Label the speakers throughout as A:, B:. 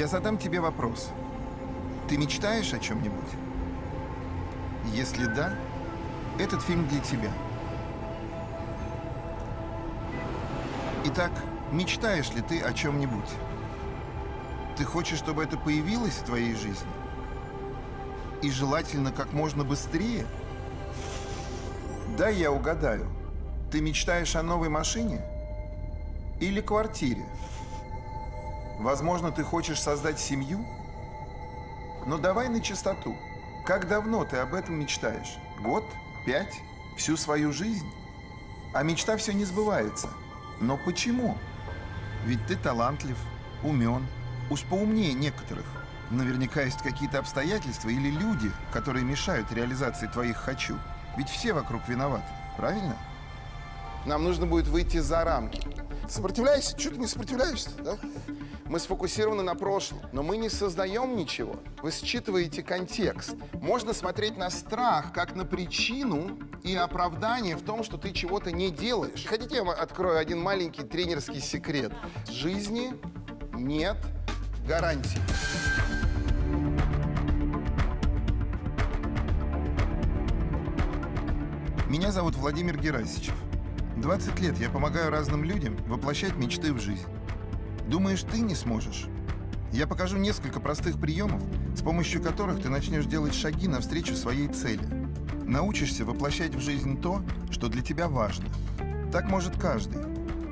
A: Я задам тебе вопрос. Ты мечтаешь о чем-нибудь? Если да, этот фильм для тебя. Итак, мечтаешь ли ты о чем-нибудь? Ты хочешь, чтобы это появилось в твоей жизни? И желательно как можно быстрее? Дай я угадаю. Ты мечтаешь о новой машине? Или квартире? Возможно, ты хочешь создать семью? Но давай на чистоту. Как давно ты об этом мечтаешь? Год? Пять? Всю свою жизнь? А мечта все не сбывается. Но почему? Ведь ты талантлив, умен, уж поумнее некоторых. Наверняка есть какие-то обстоятельства или люди, которые мешают реализации твоих «хочу». Ведь все вокруг виноваты, правильно? Нам нужно будет выйти за рамки. Сопротивляйся? Чего ты не сопротивляешься, да? Мы сфокусированы на прошлом, но мы не создаем ничего. Вы считываете контекст. Можно смотреть на страх как на причину и оправдание в том, что ты чего-то не делаешь. Хотите, я открою один маленький тренерский секрет? Жизни нет гарантий. Меня зовут Владимир Герасичев. 20 лет я помогаю разным людям воплощать мечты в жизнь. Думаешь, ты не сможешь? Я покажу несколько простых приемов, с помощью которых ты начнешь делать шаги навстречу своей цели. Научишься воплощать в жизнь то, что для тебя важно. Так может каждый.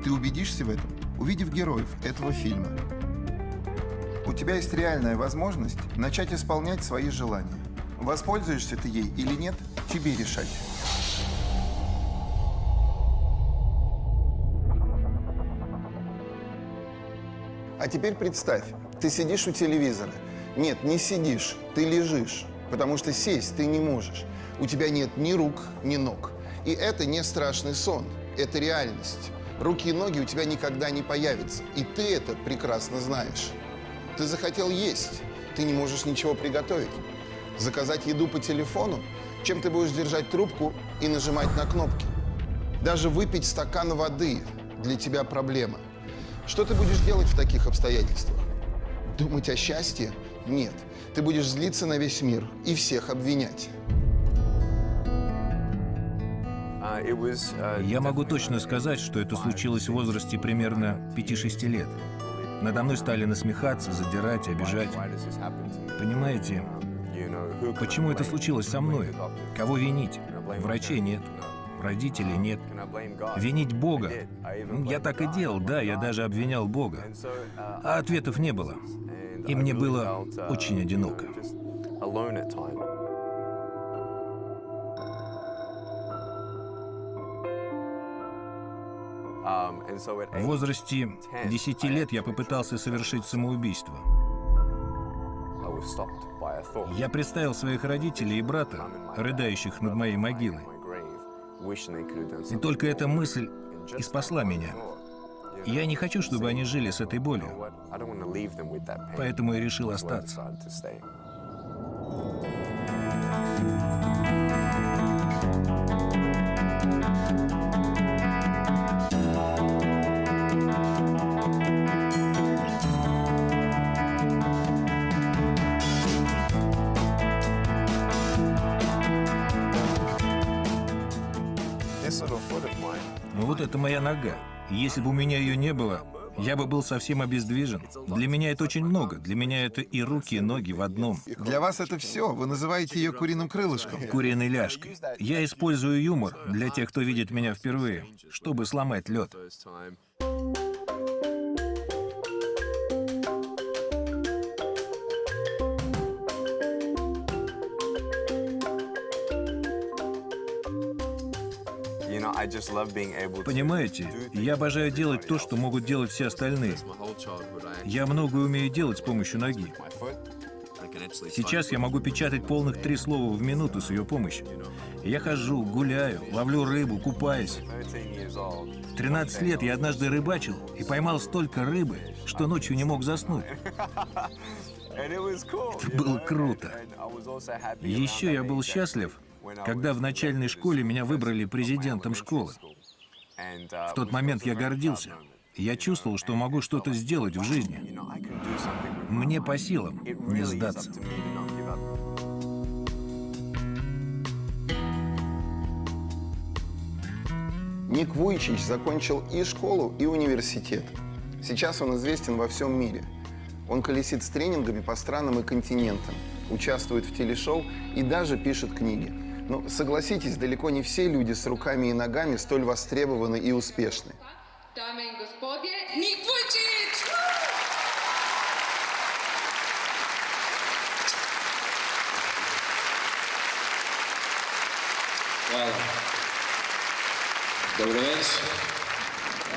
A: Ты убедишься в этом, увидев героев этого фильма. У тебя есть реальная возможность начать исполнять свои желания. Воспользуешься ты ей или нет, тебе решать. Теперь представь, ты сидишь у телевизора. Нет, не сидишь, ты лежишь, потому что сесть ты не можешь. У тебя нет ни рук, ни ног. И это не страшный сон, это реальность. Руки и ноги у тебя никогда не появятся, и ты это прекрасно знаешь. Ты захотел есть, ты не можешь ничего приготовить. Заказать еду по телефону, чем ты будешь держать трубку и нажимать на кнопки. Даже выпить стакан воды для тебя проблема. Что ты будешь делать в таких обстоятельствах? Думать о счастье? Нет. Ты будешь злиться на весь мир и всех обвинять.
B: Я могу точно сказать, что это случилось в возрасте примерно 5-6 лет. Надо мной стали насмехаться, задирать, обижать. Понимаете, почему это случилось со мной? Кого винить? Врачей нет, родителей нет. Винить Бога? Я так и делал, да, я даже обвинял Бога. А ответов не было. И мне было очень одиноко. В возрасте 10 лет я попытался совершить самоубийство. Я представил своих родителей и брата, рыдающих над моей могилой. И только эта мысль и спасла меня. Я не хочу, чтобы они жили с этой болью. Поэтому я решил остаться. Если бы у меня ее не было, я бы был совсем обездвижен. Для меня это очень много. Для меня это и руки, и ноги в одном.
A: Для вас это все. Вы называете ее куриным крылышком.
B: Куриной ляжкой. Я использую юмор для тех, кто видит меня впервые, чтобы сломать лед. Понимаете, я обожаю делать то, что могут делать все остальные. Я многое умею делать с помощью ноги. Сейчас я могу печатать полных три слова в минуту с ее помощью. Я хожу, гуляю, ловлю рыбу, купаюсь. В 13 лет я однажды рыбачил и поймал столько рыбы, что ночью не мог заснуть. Это было круто. Еще я был счастлив, когда в начальной школе меня выбрали президентом школы. В тот момент я гордился. Я чувствовал, что могу что-то сделать в жизни. Мне по силам не сдаться.
A: Ник Вуйчич закончил и школу, и университет. Сейчас он известен во всем мире. Он колесит с тренингами по странам и континентам, участвует в телешоу и даже пишет книги. Но согласитесь, далеко не все люди с руками и ногами столь востребованы и успешны.
C: Dobro večer.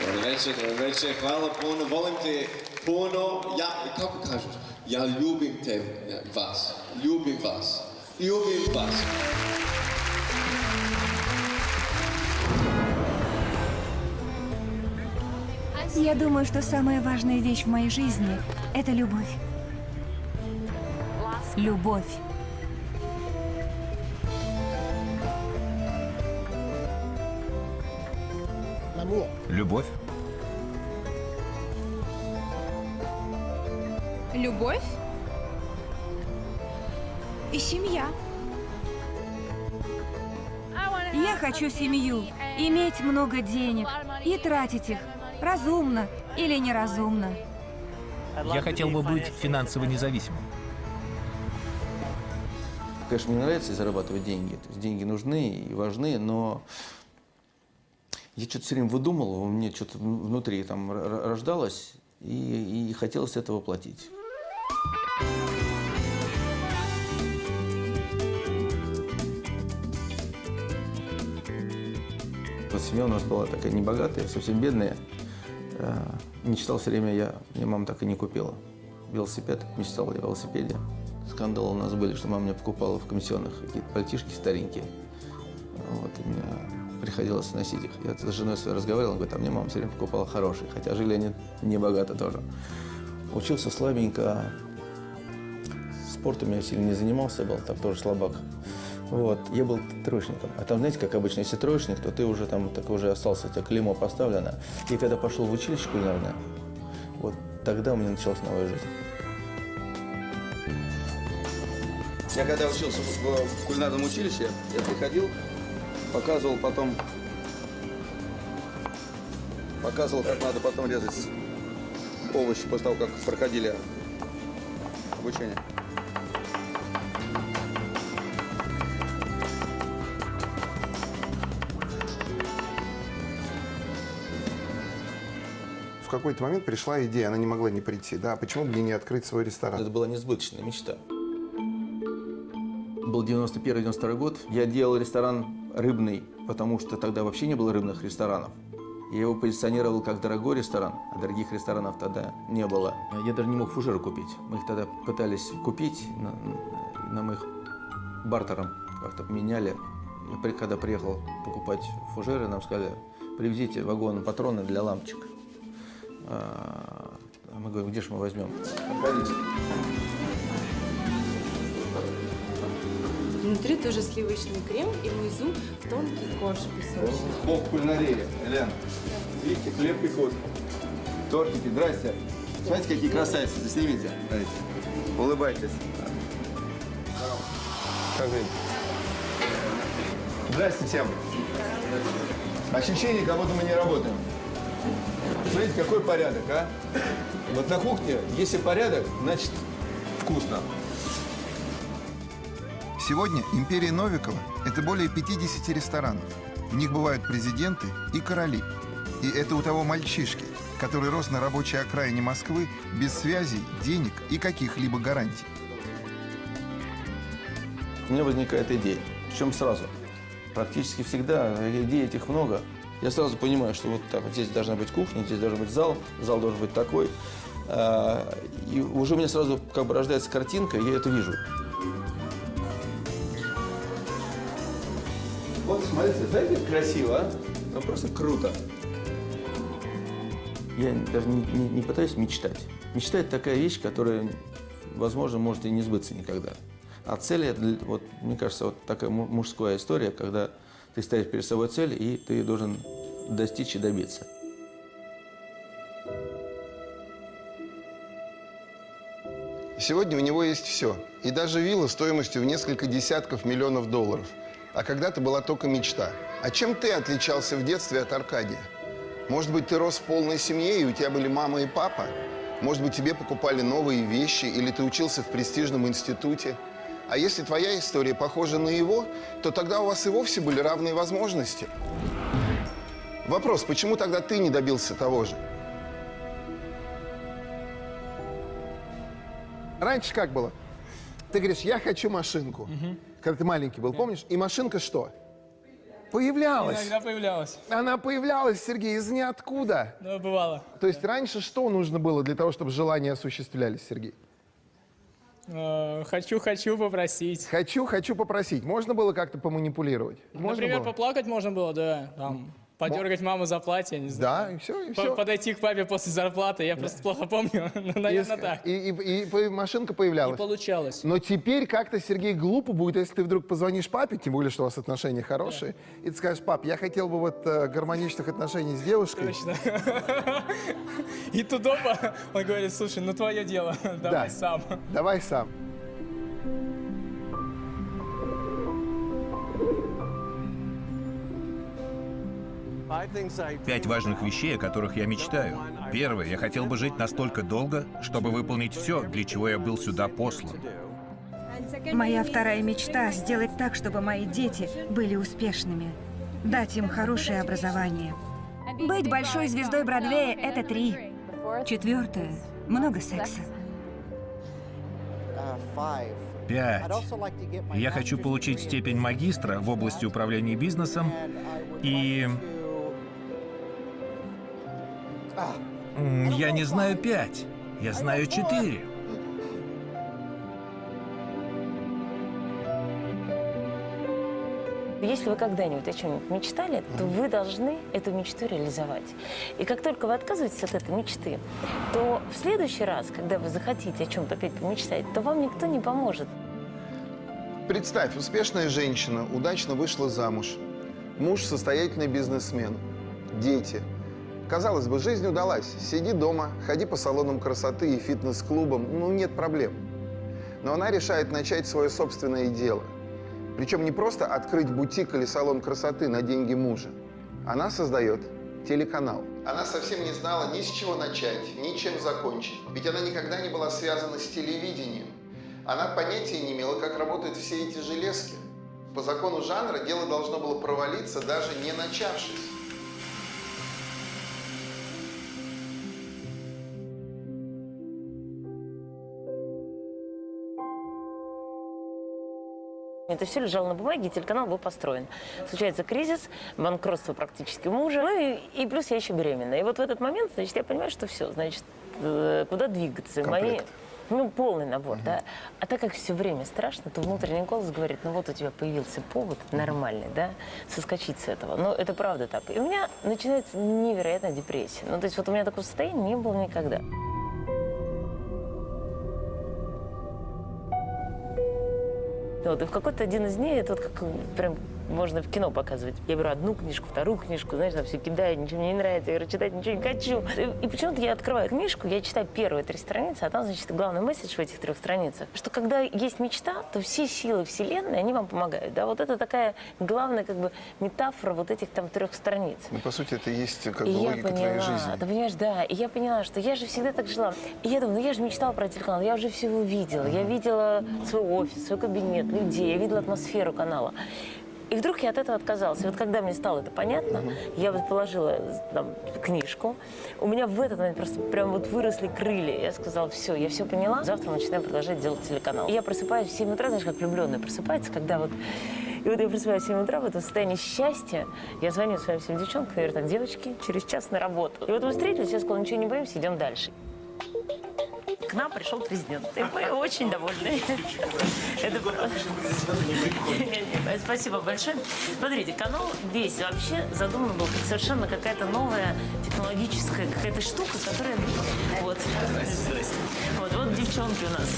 C: Dobro večer, dobro večer. Hvala puno. Volim te puno. Ja, kako kažeš? Ja ljubim te, ja, vas. Ljubim vas. Ljubim vas.
D: Я думаю, что самая важная вещь в моей жизни – это любовь. Любовь.
B: Любовь?
E: Любовь и семья.
D: Я хочу семью, иметь много денег и тратить их разумно или неразумно.
B: Я хотел бы быть финансово независимым.
F: Конечно, мне нравится зарабатывать деньги. То есть деньги нужны и важны, но я что-то все время выдумывал, у меня что-то внутри там рождалось, и, и хотелось это воплотить. Вот семья у нас была такая небогатая, совсем бедная. Э, Мечтал все время я, мне мама так и не купила. Велосипед, мечтал о велосипеде. Скандалы у нас были, что мама мне покупала в комиссионных какие-то пальтишки старенькие. Вот, и мне приходилось носить их. Я с женой своей разговаривал, говорит, а мне мама все время покупала хорошие, хотя жили они не богато тоже. Учился слабенько, спортом я сильно не занимался, был там тоже слабак. Вот, я был троечником. А там, знаете, как обычно, если троечник, то ты уже там так уже остался, у тебя клеймо поставлено. И когда пошел в училище кулинарное, вот тогда у меня началась новая жизнь. Я когда учился в, в кулинарном училище, я приходил, показывал потом, показывал, как надо потом резать овощи после того, как проходили обучение.
A: Какой-то момент пришла идея, она не могла не прийти. Да, почему бы мне не открыть свой ресторан?
F: Это была несбыточная мечта. Был 91-92 год. Я делал ресторан рыбный, потому что тогда вообще не было рыбных ресторанов. Я его позиционировал как дорогой ресторан, а дорогих ресторанов тогда не было. Я даже не мог фужеры купить. Мы их тогда пытались купить, на- нам их бартером как-то поменяли. И Когда приехал покупать фужеры, нам сказали, привезите вагон патроны для лампочек. А, Мы говорим, где же мы возьмем?
E: Внутри тоже сливочный крем и внизу тонкий корж песочный.
F: Бог кулинарии, Елена. Видите, хлеб пекут, тортики, здрасте. Смотрите, какие красавицы, заснимите. Смотрите. Улыбайтесь. Как? Здрасте всем. Ощущение, как будто мы не работаем. Смотрите, какой порядок, а? Вот на кухне, если порядок, значит вкусно.
A: Сегодня империя Новикова – это более 50 ресторанов. В них бывают президенты и короли. И это у того мальчишки, который рос на рабочей окраине Москвы без связей, денег и каких-либо гарантий.
F: У меня возникает идея. Причем сразу. Практически всегда идей этих много. Я сразу понимаю, что вот так, здесь должна быть кухня, здесь должен быть зал, зал должен быть такой. А, И уже у меня сразу как бы рождается картинка, и я это вижу. Вот смотрите, знаете, красиво, а? Ну просто круто. Я даже не, не- не пытаюсь мечтать. Мечта – это такая вещь, которая, возможно, может и не сбыться никогда. А цель, это вот, мне кажется, вот такая му- мужская история, когда ты ставишь перед собой цель, и ты должен достичь и добиться.
G: Сегодня у него есть все. И даже вилла стоимостью в несколько десятков миллионов долларов. А когда-то была только мечта. А чем ты отличался в детстве от Аркадия? Может быть, ты рос в полной семье, и у тебя были мама и папа? Может быть, тебе покупали новые вещи, или ты учился в престижном институте? А если твоя история похожа на его, то тогда у вас и вовсе были равные возможности. Вопрос, почему тогда ты не добился того же?
A: Раньше как было? Ты говоришь, я хочу машинку. Когда ты маленький был, помнишь? И машинка что? Появлялась.
H: Иногда появлялась.
A: Она появлялась, Сергей, из ниоткуда.
H: Но бывало.
A: То есть раньше что нужно было для того, чтобы желания осуществлялись, Сергей?
H: Э, Хочу, хочу попросить.
A: Хочу, хочу попросить. Можно было как-то поманипулировать? Можно
H: Например,
A: было?
H: поплакать можно было, да. Там, подергать маму за платье, не знаю.
A: Да, и все, и все.
H: Подойти к папе после зарплаты, я просто плохо помню, но, наверное, так.
A: И, и- и машинка
H: Не
A: появлялась.
H: получалось.
A: Но теперь как-то, Сергей, глупо будет, если ты вдруг позвонишь папе, тем более, что у вас отношения хорошие, и ты скажешь, пап, я хотел бы вот э, гармоничных отношений с девушкой.
H: Точно. И тут опа, он говорит, слушай, ну твое дело, давай сам.
A: Давай сам.
B: Пять важных вещей, о которых я мечтаю. Первое, я хотел бы жить настолько долго, чтобы выполнить все, для чего я был сюда послан.
D: Моя вторая мечта – сделать так, чтобы мои дети были успешными. Дать им хорошее образование. Быть большой звездой Бродвея – это три. Четвертое – много секса.
B: Пять. Я хочу получить степень магистра в области управления бизнесом и... Я не знаю пять. Я знаю четыре.
I: Если вы когда-нибудь о чем-нибудь мечтали, то вы должны эту мечту реализовать. И как только вы отказываетесь от этой мечты, то в следующий раз, когда вы захотите о чем-то опять помечтать, то вам никто не поможет.
G: Представь, успешная женщина удачно вышла замуж. Муж – состоятельный бизнесмен. Дети. Казалось бы, жизнь удалась. Сиди дома, ходи по салонам красоты и фитнес-клубам. Ну, нет проблем. Но она решает начать свое собственное дело. Причем не просто открыть бутик или салон красоты на деньги мужа. Она создает телеканал. Она совсем не знала ни с чего начать, ни чем закончить. Ведь она никогда не была связана с телевидением. Она понятия не имела, как работают все эти железки. По закону жанра дело должно было провалиться, даже не начавшись.
I: Это все лежало на бумаге, и телеканал был построен. Случается кризис, банкротство практически мужа, ну и, и плюс я еще беременна. И вот в этот момент, значит, я понимаю, что все, значит, э, куда двигаться. Мои,
G: Комплект.
I: ну, полный набор, да. А так как все время страшно, то внутренний голос говорит, ну вот у тебя появился повод нормальный, да, соскочить с этого. Но это правда так. И у меня начинается невероятная депрессия. Ну, то есть вот у меня такого состояния не было никогда. Вот, и в какой-то один из дней, это вот как прям можно в кино показывать. Я беру одну книжку, вторую книжку, знаешь, там все кидаю, ничего мне не нравится, я говорю, читать ничего не хочу. И, и почему-то я открываю книжку, я читаю первые три страницы, а там, значит, главный месседж в этих трех страницах, что когда есть мечта, то все силы Вселенной, они вам помогают. Да, вот это такая главная как бы метафора вот этих там трех страниц.
G: Ну, по сути, это и есть как бы
I: И
G: логика
I: поняла,
G: твоей жизни.
I: ты понимаешь, да, и я поняла, что я же всегда так жила. И я думаю, ну я же мечтала про телеканал, я уже все увидела. Я видела свой офис, свой кабинет, людей, я видела атмосферу канала. И вдруг я от этого отказалась. И вот когда мне стало это понятно, я вот положила там, книжку. У меня в этот момент просто прям вот выросли крылья. Я сказала, все, я все поняла. Завтра мы начинаем продолжать делать телеканал. И я просыпаюсь в 7 утра, знаешь, как влюбленная просыпается, когда вот... И вот я просыпаюсь в 7 утра в этом состоянии счастья. Я звоню своим всем девчонкам, говорю, так, девочки, через час на работу. И вот мы встретились, я сказала, ничего не боимся, идем дальше. К нам пришел президент. И мы очень довольны. Спасибо большое. Смотрите, канал весь вообще задуман был как совершенно какая-то новая технологическая какая-то штука, которая... Вот. Вот, вот девчонки у нас.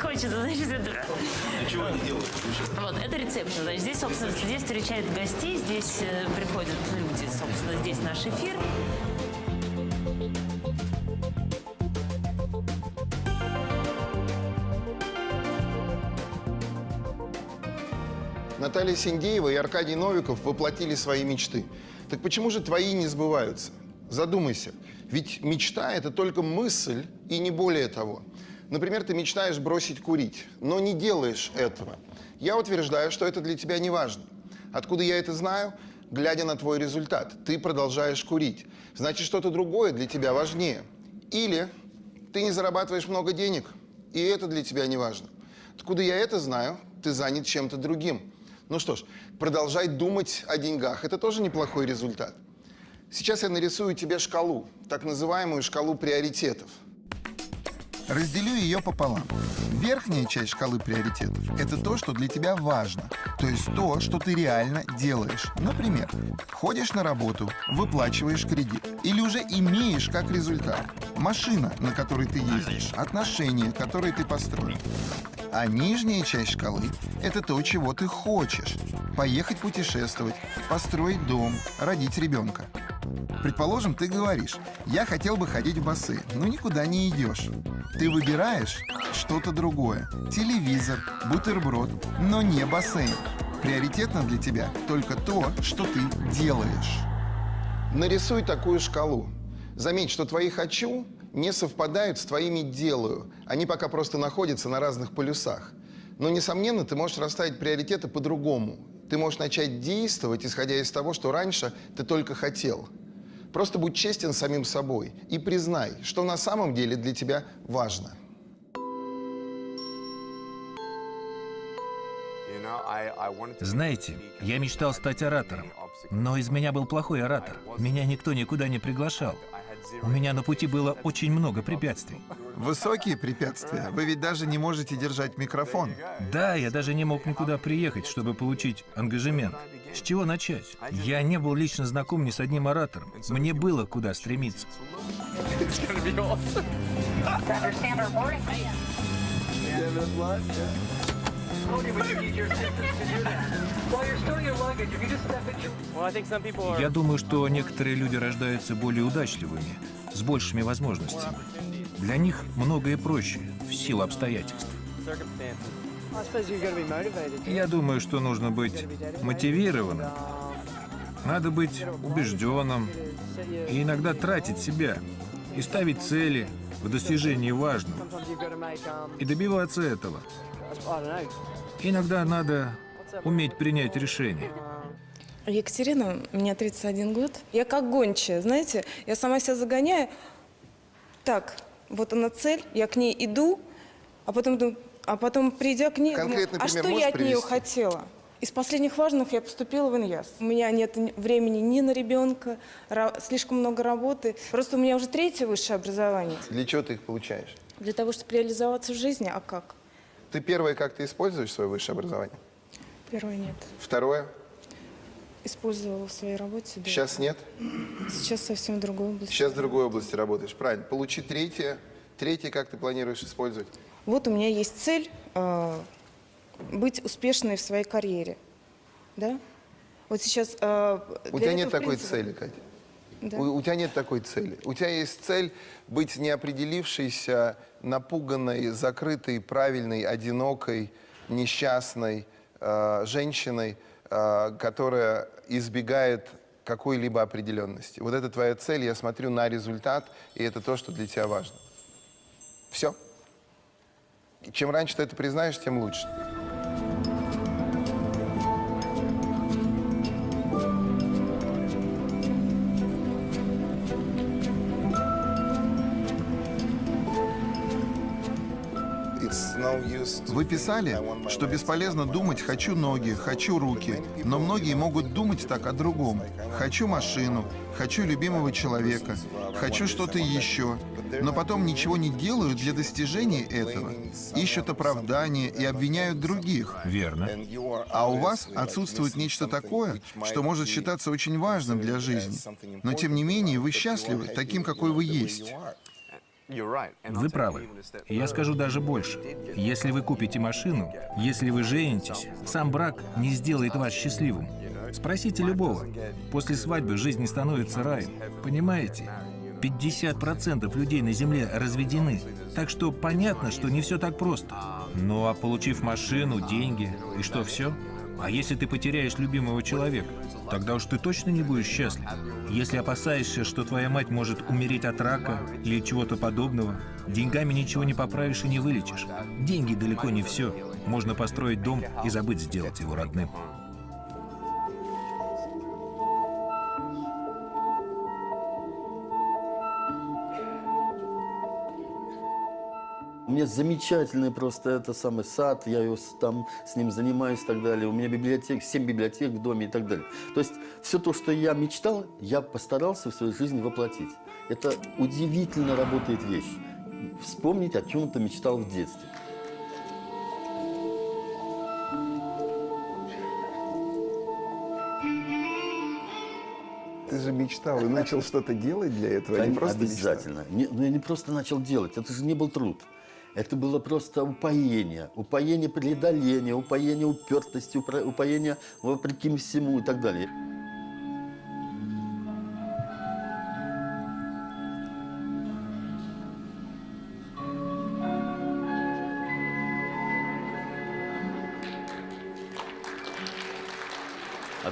I: Хочется, значит, это...
B: Чего они делают?
I: Вот, это ресепшн. Значит, здесь, собственно, здесь встречают гостей, здесь э, приходят люди, собственно, здесь наш эфир.
G: Наталья Синдеева и Аркадий Новиков воплотили свои мечты. Так почему же твои не сбываются? Задумайся. Ведь мечта – это только мысль и не более того. Например, ты мечтаешь бросить курить, но не делаешь этого. Я утверждаю, что это для тебя не важно. Откуда я это знаю? Глядя на твой результат. Ты продолжаешь курить. Значит, что-то другое для тебя важнее. Или ты не зарабатываешь много денег, и это для тебя не важно. Откуда я это знаю? Ты занят чем-то другим. Ну что ж, продолжай думать о деньгах. Это тоже неплохой результат. Сейчас я нарисую тебе шкалу, так называемую шкалу приоритетов.
A: Разделю ее пополам. Верхняя часть шкалы приоритетов – это то, что для тебя важно. То есть то, что ты реально делаешь. Например, ходишь на работу, выплачиваешь кредит. Или уже имеешь как результат. Машина, на которой ты ездишь. Отношения, которые ты построил. А нижняя часть шкалы – это то, чего ты хочешь. Поехать путешествовать, построить дом, родить ребенка. Предположим, ты говоришь, я хотел бы ходить в бассейн, но никуда не идешь. Ты выбираешь что-то другое. Телевизор, бутерброд, но не бассейн. Приоритетно для тебя только то, что ты делаешь.
G: Нарисуй такую шкалу. Заметь, что твои «хочу» не совпадают с твоими «делаю». Они пока просто находятся на разных полюсах. Но, несомненно, ты можешь расставить приоритеты по-другому. Ты можешь начать действовать, исходя из того, что раньше ты только хотел. Просто будь честен самим собой и признай, что на самом деле для тебя важно.
B: Знаете, я мечтал стать оратором, но из меня был плохой оратор. Меня никто никуда не приглашал. У меня на пути было очень много препятствий.
A: Высокие препятствия. Вы ведь даже не можете держать микрофон.
B: Да, я даже не мог никуда приехать, чтобы получить ангажемент. С чего начать? Я не был лично знаком ни с одним оратором. Мне было куда стремиться. Я думаю, что некоторые люди рождаются более удачливыми, с большими возможностями. Для них многое проще, в силу обстоятельств. Я думаю, что нужно быть мотивированным. Надо быть убежденным и иногда тратить себя и ставить цели в достижении важного и добиваться этого. Иногда надо уметь принять решение.
E: Екатерина, мне 31 год. Я как гончая, знаете, я сама себя загоняю. Так, вот она цель, я к ней иду, а потом думаю, а потом придя к ней, думаю, а что я от нее
G: привести?
E: хотела? Из последних важных я поступила в ИНЯС. У меня нет ни- времени ни на ребенка, слишком много работы. Просто у меня уже третье высшее образование.
G: Для чего ты их получаешь?
E: Для того, чтобы реализоваться в жизни, а как?
G: Ты первое, как ты используешь свое высшее образование?
E: Первое нет.
G: Второе?
E: Использовала в своей работе. да.
G: Сейчас нет?
E: Сейчас совсем в другой области.
G: Сейчас в другой области работаешь. Правильно. Получи третье. Третье, как ты планируешь использовать?
E: Вот у меня есть цель э, быть успешной в своей карьере. Да? Вот сейчас... э,
G: У тебя нет
E: этого,
G: такой
E: принципе,
G: цели, Катя.
E: Да.
G: У, у тебя нет такой цели. У тебя есть цель быть неопределившейся, напуганной, закрытой, правильной, одинокой, несчастной э, женщиной, э, которая избегает какой-либо определенности. Вот это твоя цель, я смотрю на результат, и это то, что для тебя важно. Все. Чем раньше ты это признаешь, тем лучше.
A: Вы писали, что бесполезно думать «хочу ноги», «хочу руки», но многие могут думать так о другом. «Хочу машину», «хочу любимого человека», «хочу что-то еще», но потом ничего не делают для достижения этого. Ищут оправдания и обвиняют других.
B: Верно.
A: А у вас отсутствует нечто такое, что может считаться очень важным для жизни. Но тем не менее вы счастливы таким, какой вы есть.
B: Вы правы. Я скажу даже больше. Если вы купите машину, если вы женитесь, сам брак не сделает вас счастливым. Спросите любого. После свадьбы жизнь не становится раем. Понимаете? 50% людей на Земле разведены. Так что понятно, что не все так просто. Ну а получив машину, деньги, и что все? А если ты потеряешь любимого человека, тогда уж ты точно не будешь счастлив. Если опасаешься, что твоя мать может умереть от рака или чего-то подобного, деньгами ничего не поправишь и не вылечишь. Деньги далеко не все. Можно построить дом и забыть сделать его родным.
J: Меня замечательный просто это самый сад, я его там с ним занимаюсь и так далее. У меня библиотек, 7 библиотек в доме и так далее. То есть все то, что я мечтал, я постарался в своей жизни воплотить. Это удивительно работает вещь. Вспомнить, о чем ты мечтал в детстве.
G: Ты же мечтал и начал что-то делать для этого, а не просто мечтал.
J: Обязательно. Не, ну, я не просто начал делать, это же не был труд. Это было просто упоение. Упоение преодоления, упоение упертости, упоение вопреки всему и так далее.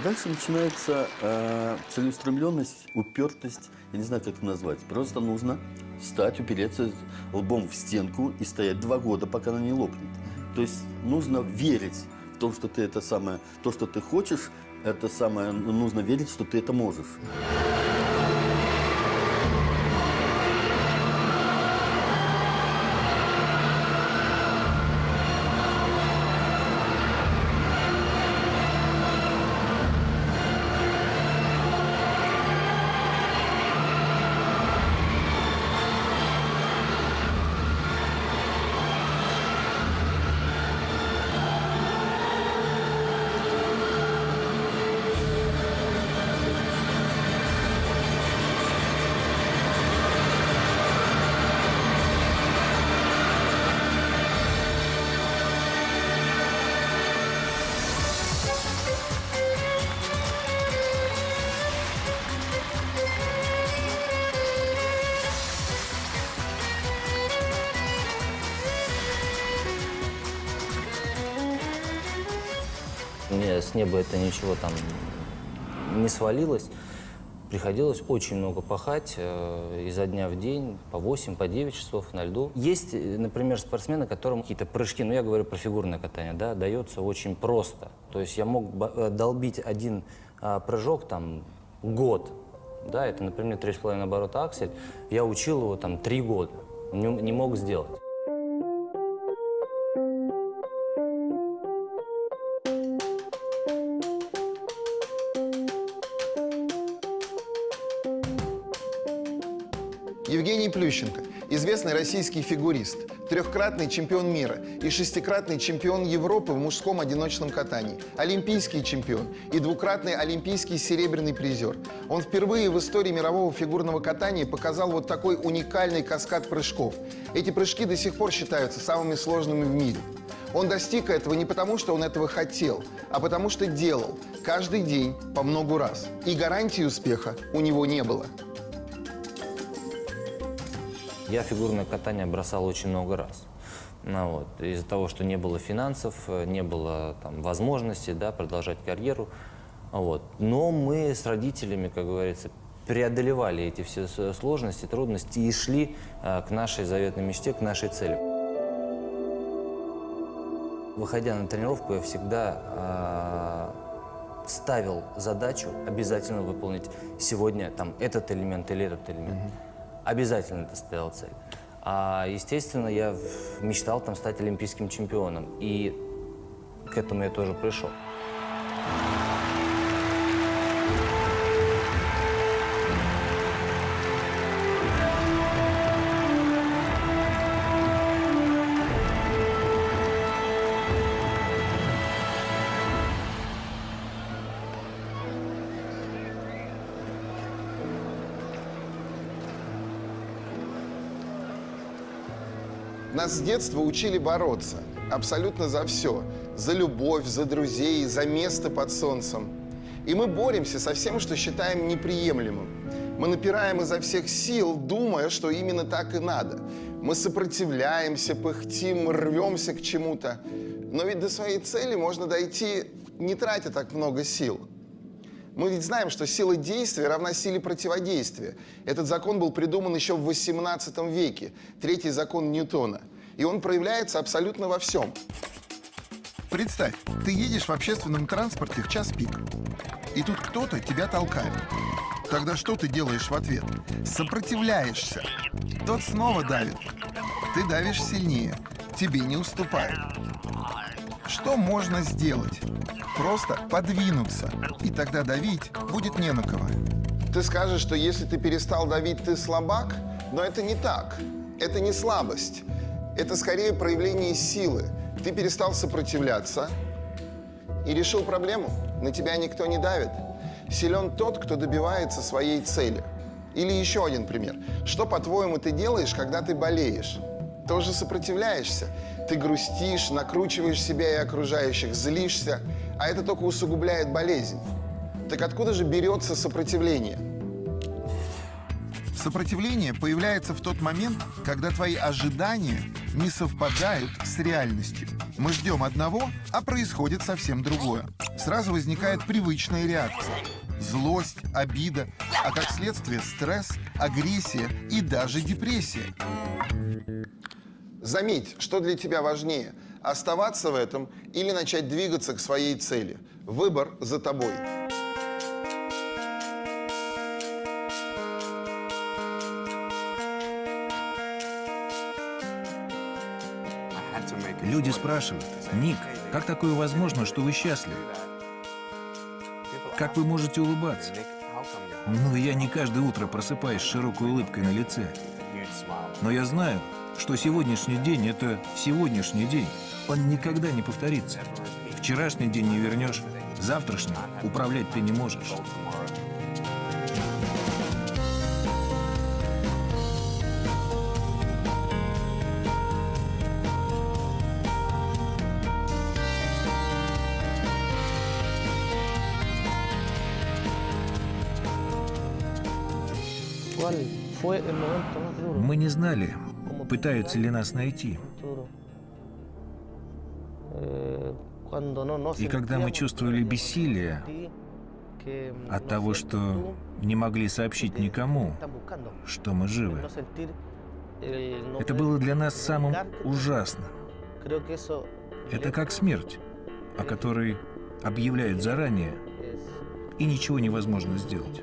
J: Дальше начинается э, целеустремленность, упертость, я не знаю, как это назвать. Просто нужно встать, упереться лбом в стенку и стоять два года, пока она не лопнет. То есть нужно верить в то, что ты это самое, то, что ты хочешь, это самое, нужно верить, что ты это можешь.
K: С неба это ничего там не свалилось. Приходилось очень много пахать э, изо дня в день, по 8, по 9 часов на льду. Есть, э, например, спортсмены, которым какие-то прыжки, ну я говорю про фигурное катание, да, дается очень просто. То есть я мог э, долбить один а, прыжок там год, да, это, например, 3,5 оборота аксель. Я учил его там 3 года, не, не мог сделать.
G: Плющенко, известный российский фигурист, трехкратный чемпион мира и шестикратный чемпион Европы в мужском одиночном катании, олимпийский чемпион и двукратный олимпийский серебряный призер. Он впервые в истории мирового фигурного катания показал вот такой уникальный каскад прыжков. Эти прыжки до сих пор считаются самыми сложными в мире. Он достиг этого не потому, что он этого хотел, а потому что делал каждый день по многу раз. И гарантии успеха у него не было.
K: Я фигурное катание бросал очень много раз. Ну, вот, из-за того, что не было финансов, э, не было там, возможности да, продолжать карьеру. Вот. Но мы с родителями, как говорится, преодолевали эти все с- сложности, трудности и шли э, к нашей заветной мечте, к нашей цели. Выходя на тренировку, я всегда э, ставил задачу обязательно выполнить сегодня там, этот элемент или этот элемент. Обязательно это ставил цель. А, естественно, я мечтал там стать олимпийским чемпионом. И к этому я тоже пришел.
G: С детства учили бороться. Абсолютно за все. За любовь, за друзей, за место под солнцем. И мы боремся со всем, что считаем неприемлемым. Мы напираем изо всех сил, думая, что именно так и надо. Мы сопротивляемся, пыхтим, рвемся к чему-то. Но ведь до своей цели можно дойти, не тратя так много сил. Мы ведь знаем, что сила действия равна силе противодействия. Этот закон был придуман еще в 18 веке, третий закон Ньютона. И он проявляется абсолютно во всем.
A: Представь, ты едешь в общественном транспорте в час пик, и тут кто-то тебя толкает. Тогда что ты делаешь в ответ? Сопротивляешься. Тот снова давит. Ты давишь сильнее. Тебе не уступает. Что можно сделать? Просто подвинуться. И тогда давить будет не на кого.
G: Ты скажешь, что если ты перестал давить, ты слабак, но это не так. Это не слабость. Это скорее проявление силы. Ты перестал сопротивляться и решил проблему. На тебя никто не давит. Силен тот, кто добивается своей цели. Или еще один пример. Что, по-твоему, ты делаешь, когда ты болеешь? Тоже сопротивляешься. Ты грустишь, накручиваешь себя и окружающих, злишься, а это только усугубляет болезнь. Так откуда же берется сопротивление?
A: Сопротивление появляется в тот момент, когда твои ожидания не совпадают с реальностью. Мы ждем одного, а происходит совсем другое. Сразу возникает привычная реакция. Злость, обида, а как следствие стресс, агрессия и даже депрессия.
G: Заметь, что для тебя важнее – оставаться в этом или начать двигаться к своей цели. Выбор за тобой.
B: Люди спрашивают, Ник, как такое возможно, что вы счастливы? Как вы можете улыбаться? Ну, я не каждое утро просыпаюсь с широкой улыбкой на лице. Но я знаю, что сегодняшний день — это сегодняшний день. Он никогда не повторится. Вчерашний день не вернешь, завтрашним управлять ты не можешь. Мы не знали, пытаются ли нас найти. И когда мы чувствовали бессилие от того, что не могли сообщить никому, что мы живы, это было для нас самым ужасным. Это как смерть, о которой объявляют заранее, и ничего невозможно сделать.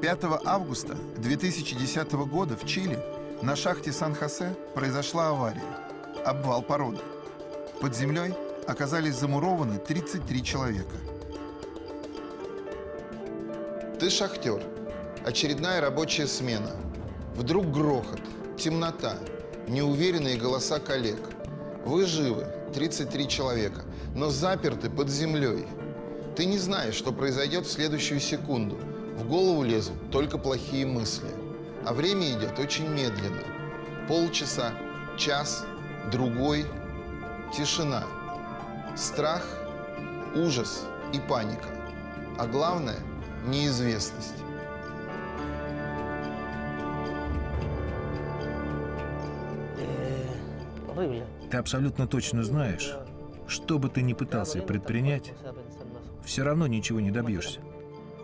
A: 5 августа 2010 года в Чили на шахте Сан-Хосе произошла авария. Обвал породы. Под землей оказались замурованы 33 человека.
G: Ты шахтер. Очередная рабочая смена. Вдруг грохот, темнота, неуверенные голоса коллег. Вы живы, 33 человека, но заперты под землей. Ты не знаешь, что произойдет в следующую секунду. В голову лезут только плохие мысли. А время идет очень медленно. Полчаса, час, другой. Тишина. Страх, ужас и паника. А главное – неизвестность.
B: Ты абсолютно точно знаешь, что бы ты ни пытался предпринять, все равно ничего не добьешься.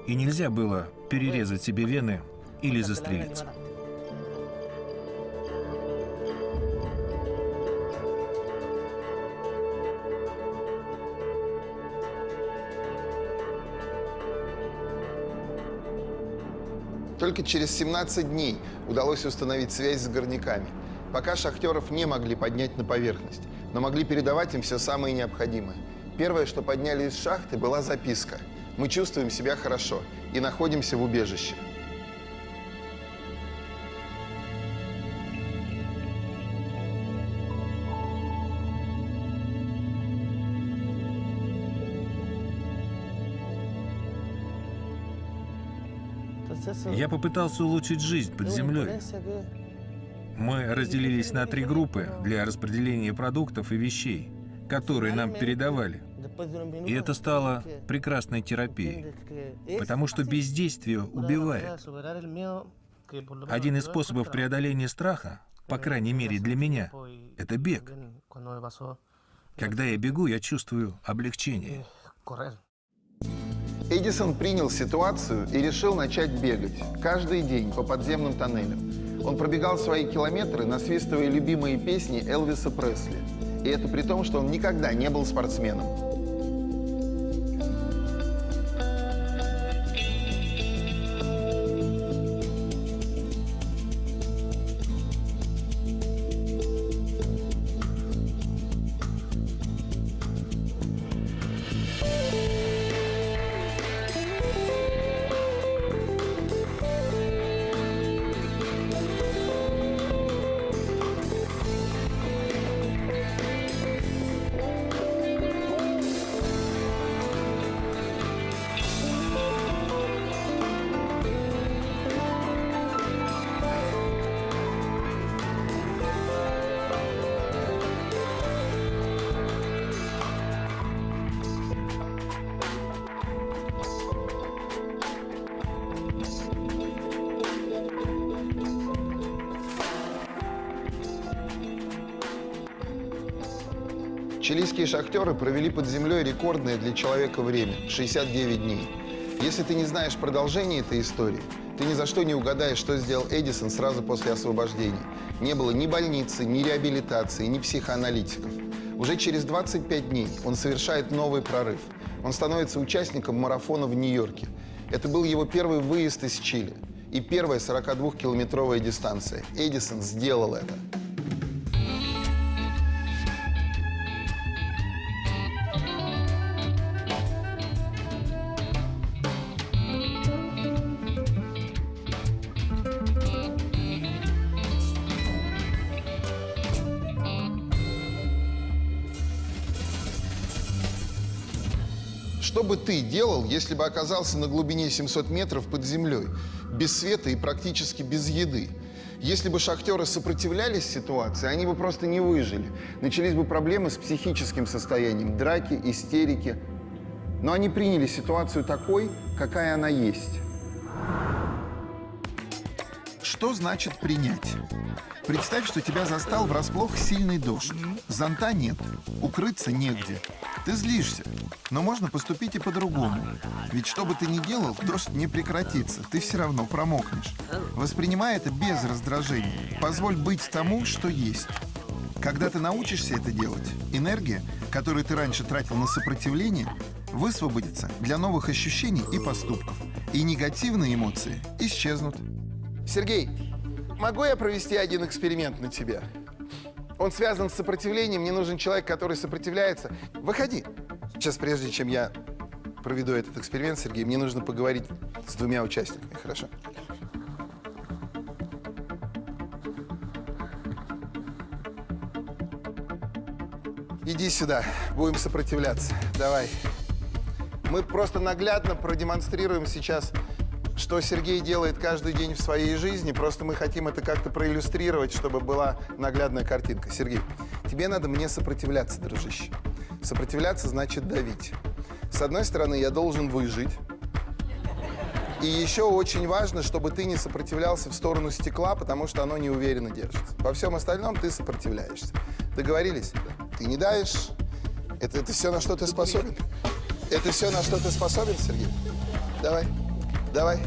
B: И нельзя было перерезать себе вены или застрелиться.
G: Только через 17 дней удалось установить связь с горняками. Пока шахтеров не могли поднять на поверхность, но могли передавать им все самое необходимое. Первое, что подняли из шахты, была записка. Мы чувствуем себя хорошо и находимся в убежище.
B: Я попытался улучшить жизнь под землей. Мы разделились на три группы для распределения продуктов и вещей, которые нам передавали. И это стало прекрасной терапией, потому что бездействие убивает. Один из способов преодоления страха по крайней мере для меня, это бег. Когда я бегу, я чувствую облегчение.
G: Эдисон принял ситуацию и решил начать бегать. Каждый день по подземным тоннелям. Он пробегал свои километры, насвистывая любимые песни Элвиса Пресли. И это при том, что он никогда не был спортсменом. Шахтеры провели под землей рекордное для человека время – 69 дней. Если ты не знаешь продолжение этой истории, ты ни за что не угадаешь, что сделал Эдисон сразу после освобождения. Не было ни больницы, ни реабилитации, ни психоаналитиков. Уже через 25 дней он совершает новый прорыв. Он становится участником марафона в Нью-Йорке. Это был его первый выезд из Чили и первая 42-километровая дистанция. Эдисон сделал это. Делал, если бы оказался на глубине 700 метров под землей, без света и практически без еды? Если бы шахтеры сопротивлялись ситуации, они бы просто не выжили. Начались бы проблемы с психическим состоянием, драки, истерики. Но они приняли ситуацию такой, какая она есть.
A: Что значит принять? Представь, что тебя застал врасплох сильный дождь. Зонта нет, укрыться негде. Ты злишься, но можно поступить и по-другому. Ведь что бы ты ни делал, дождь не прекратится, ты все равно промокнешь. Воспринимай это без раздражения. Позволь быть тому, что есть. Когда ты научишься это делать, энергия, которую ты раньше тратил на сопротивление, высвободится для новых ощущений и поступков. И негативные эмоции исчезнут.
G: Сергей, могу я провести один эксперимент на тебя? Он связан с сопротивлением, мне нужен человек, который сопротивляется. Выходи. Сейчас, прежде чем я проведу этот эксперимент, Сергей, мне нужно поговорить с двумя участниками, хорошо? Иди сюда, будем сопротивляться. Давай. Мы просто наглядно продемонстрируем сейчас, что Сергей делает каждый день в своей жизни. Просто мы хотим это как-то проиллюстрировать, чтобы была наглядная картинка. Сергей, тебе надо мне сопротивляться, дружище. Сопротивляться значит давить. С одной стороны, я должен выжить. И еще очень важно, чтобы ты не сопротивлялся в сторону стекла, потому что оно неуверенно держится. Во всем остальном ты сопротивляешься. Договорились? Ты не давишь. Это, это все, на что ты способен? Это все, на что ты способен, Сергей? Давай. Давай.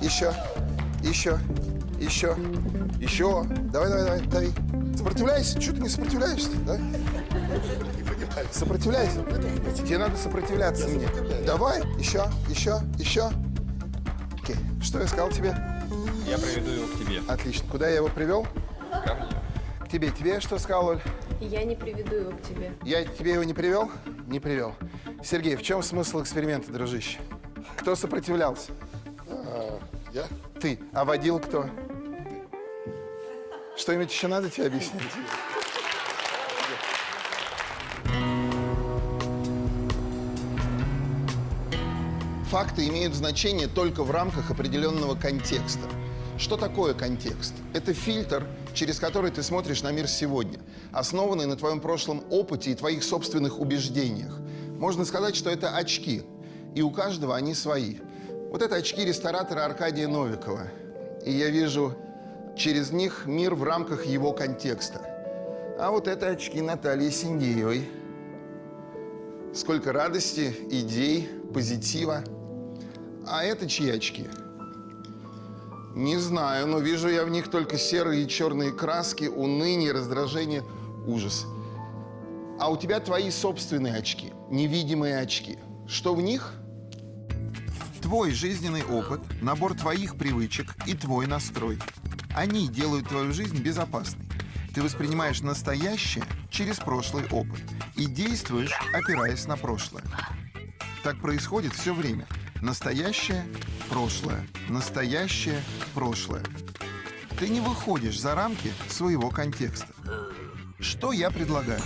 G: Еще. Еще. Еще. Еще. Давай, давай, давай. Дави. Сопротивляйся. Чего ты не сопротивляешься, да? Сопротивляйся. Тебе надо сопротивляться мне. Давай. Еще. Еще. Еще. Окей. Что я сказал тебе?
L: Я приведу его к тебе.
G: Отлично. Куда я его привел?
L: Ко мне.
G: К тебе. Тебе я что сказал, Оль?
E: Я не приведу его к тебе.
G: Я тебе его не привел? Не привел. Сергей, в чем смысл эксперимента, дружище? Кто сопротивлялся?
M: Я?
G: Ты. А водил кто? Что-нибудь еще надо тебе объяснить? Факты имеют значение только в рамках определенного контекста. Что такое контекст? Это фильтр, через который ты смотришь на мир сегодня, основанный на твоем прошлом опыте и твоих собственных убеждениях. Можно сказать, что это очки, и у каждого они свои. Вот это очки ресторатора Аркадия Новикова. И я вижу Через них мир в рамках его контекста. А вот это очки Натальи Синдеевой. Сколько радости, идей, позитива. А это чьи очки? Не знаю, но вижу я в них только серые и черные краски, уныние, раздражение, ужас. А у тебя твои собственные очки, невидимые очки. Что в них?
A: Твой жизненный опыт, набор твоих привычек и твой настрой. Они делают твою жизнь безопасной. Ты воспринимаешь настоящее через прошлый опыт и действуешь, опираясь на прошлое. Так происходит все время. Настоящее, прошлое, настоящее, прошлое. Ты не выходишь за рамки своего контекста. Что я предлагаю?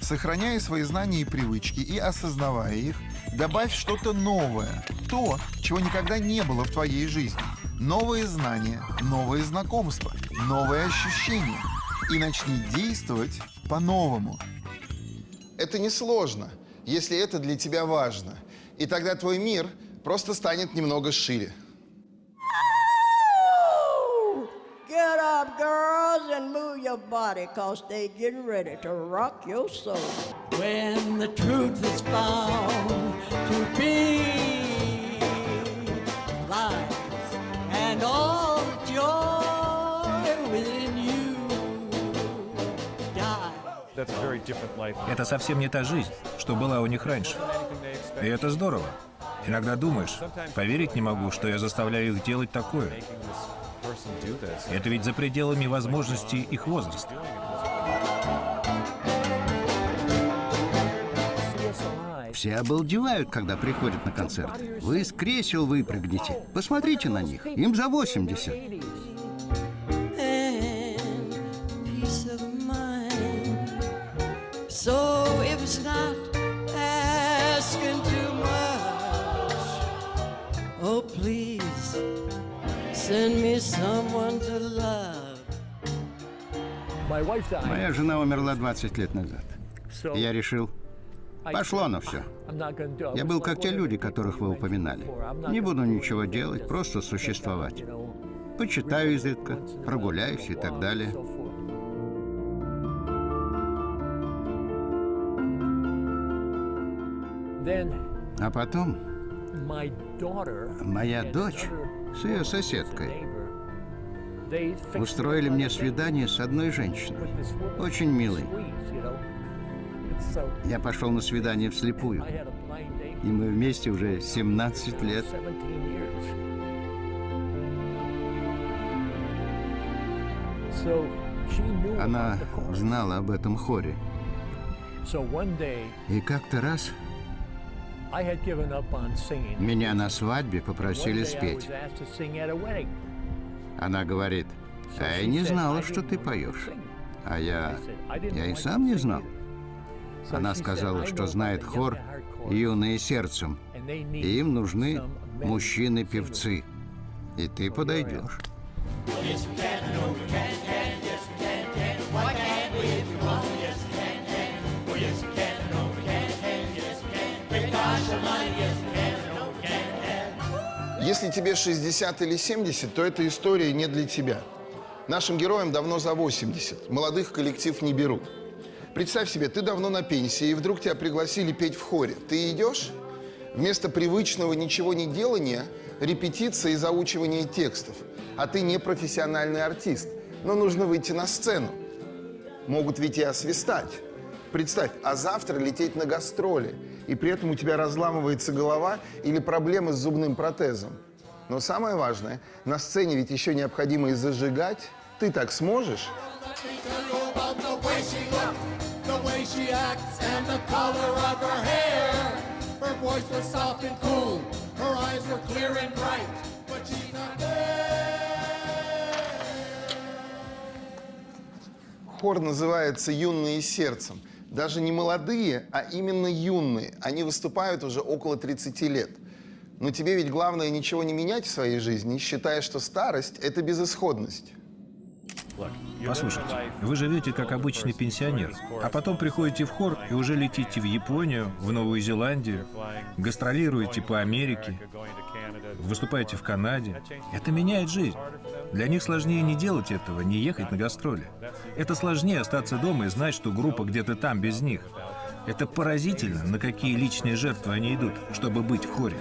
A: Сохраняя свои знания и привычки и осознавая их, добавь что-то новое, то, чего никогда не было в твоей жизни. Новые знания, новые знакомства, новые ощущения. И начни действовать по-новому.
G: Это несложно, если это для тебя важно. И тогда твой мир просто станет немного шире.
N: Get up, girls, and move your body, cause they getting ready to rock your soul. When the truth is found to be lies, and all the joy within you die.
B: Это совсем не та жизнь, что была у них раньше. И это здорово. Иногда думаешь, поверить не могу, что я заставляю их делать такое. Это ведь за пределами возможностей их возраста.
O: Все обалдевают, когда приходят на концерт. Вы из кресел выпрыгнете. Посмотрите на них. Им за 80.
N: And peace of mind. So if it's not send me someone to love.
O: Моя жена умерла 20 лет назад. Я решил, пошло на все. Я был как те люди, которых вы упоминали. Не буду ничего делать, просто существовать. Почитаю изредка, прогуляюсь и так далее. А потом моя дочь с ее соседкой. Устроили мне свидание с одной женщиной, очень милой. Я пошел на свидание вслепую, и мы вместе уже 17 лет. Она знала об этом хоре. И как-то раз меня на свадьбе попросили спеть. Она говорит, а я не знала, что ты поешь. А я... я и сам не знал. Она сказала, что знает хор «Юные сердцем», и им нужны мужчины-певцы. И ты подойдешь.
G: Если тебе 60 или 70, то эта история не для тебя. Нашим героям давно за 80. Молодых коллектив не берут. Представь себе, ты давно на пенсии, и вдруг тебя пригласили петь в хоре. Ты идешь? Вместо привычного ничего не делания – репетиция и заучивание текстов. А ты не профессиональный артист, но нужно выйти на сцену. Могут ведь и освистать. Представь, а завтра лететь на гастроли, и при этом у тебя разламывается голова или проблемы с зубным протезом. Но самое важное, на сцене ведь еще необходимо и зажигать. Ты так сможешь? Хор называется «Юные сердцем». Даже не молодые, а именно юные. Они выступают уже около 30 лет. Но тебе ведь главное ничего не менять в своей жизни, считая, что старость – это безысходность.
B: Послушайте, вы живете как обычный пенсионер, а потом приходите в хор и уже летите в Японию, в Новую Зеландию, гастролируете по Америке, выступаете в Канаде. Это меняет жизнь. Для них сложнее не делать этого, не ехать на гастроли. Это сложнее остаться дома и знать, что группа где-то там без них. Это поразительно, на какие личные жертвы они идут, чтобы быть в хоре.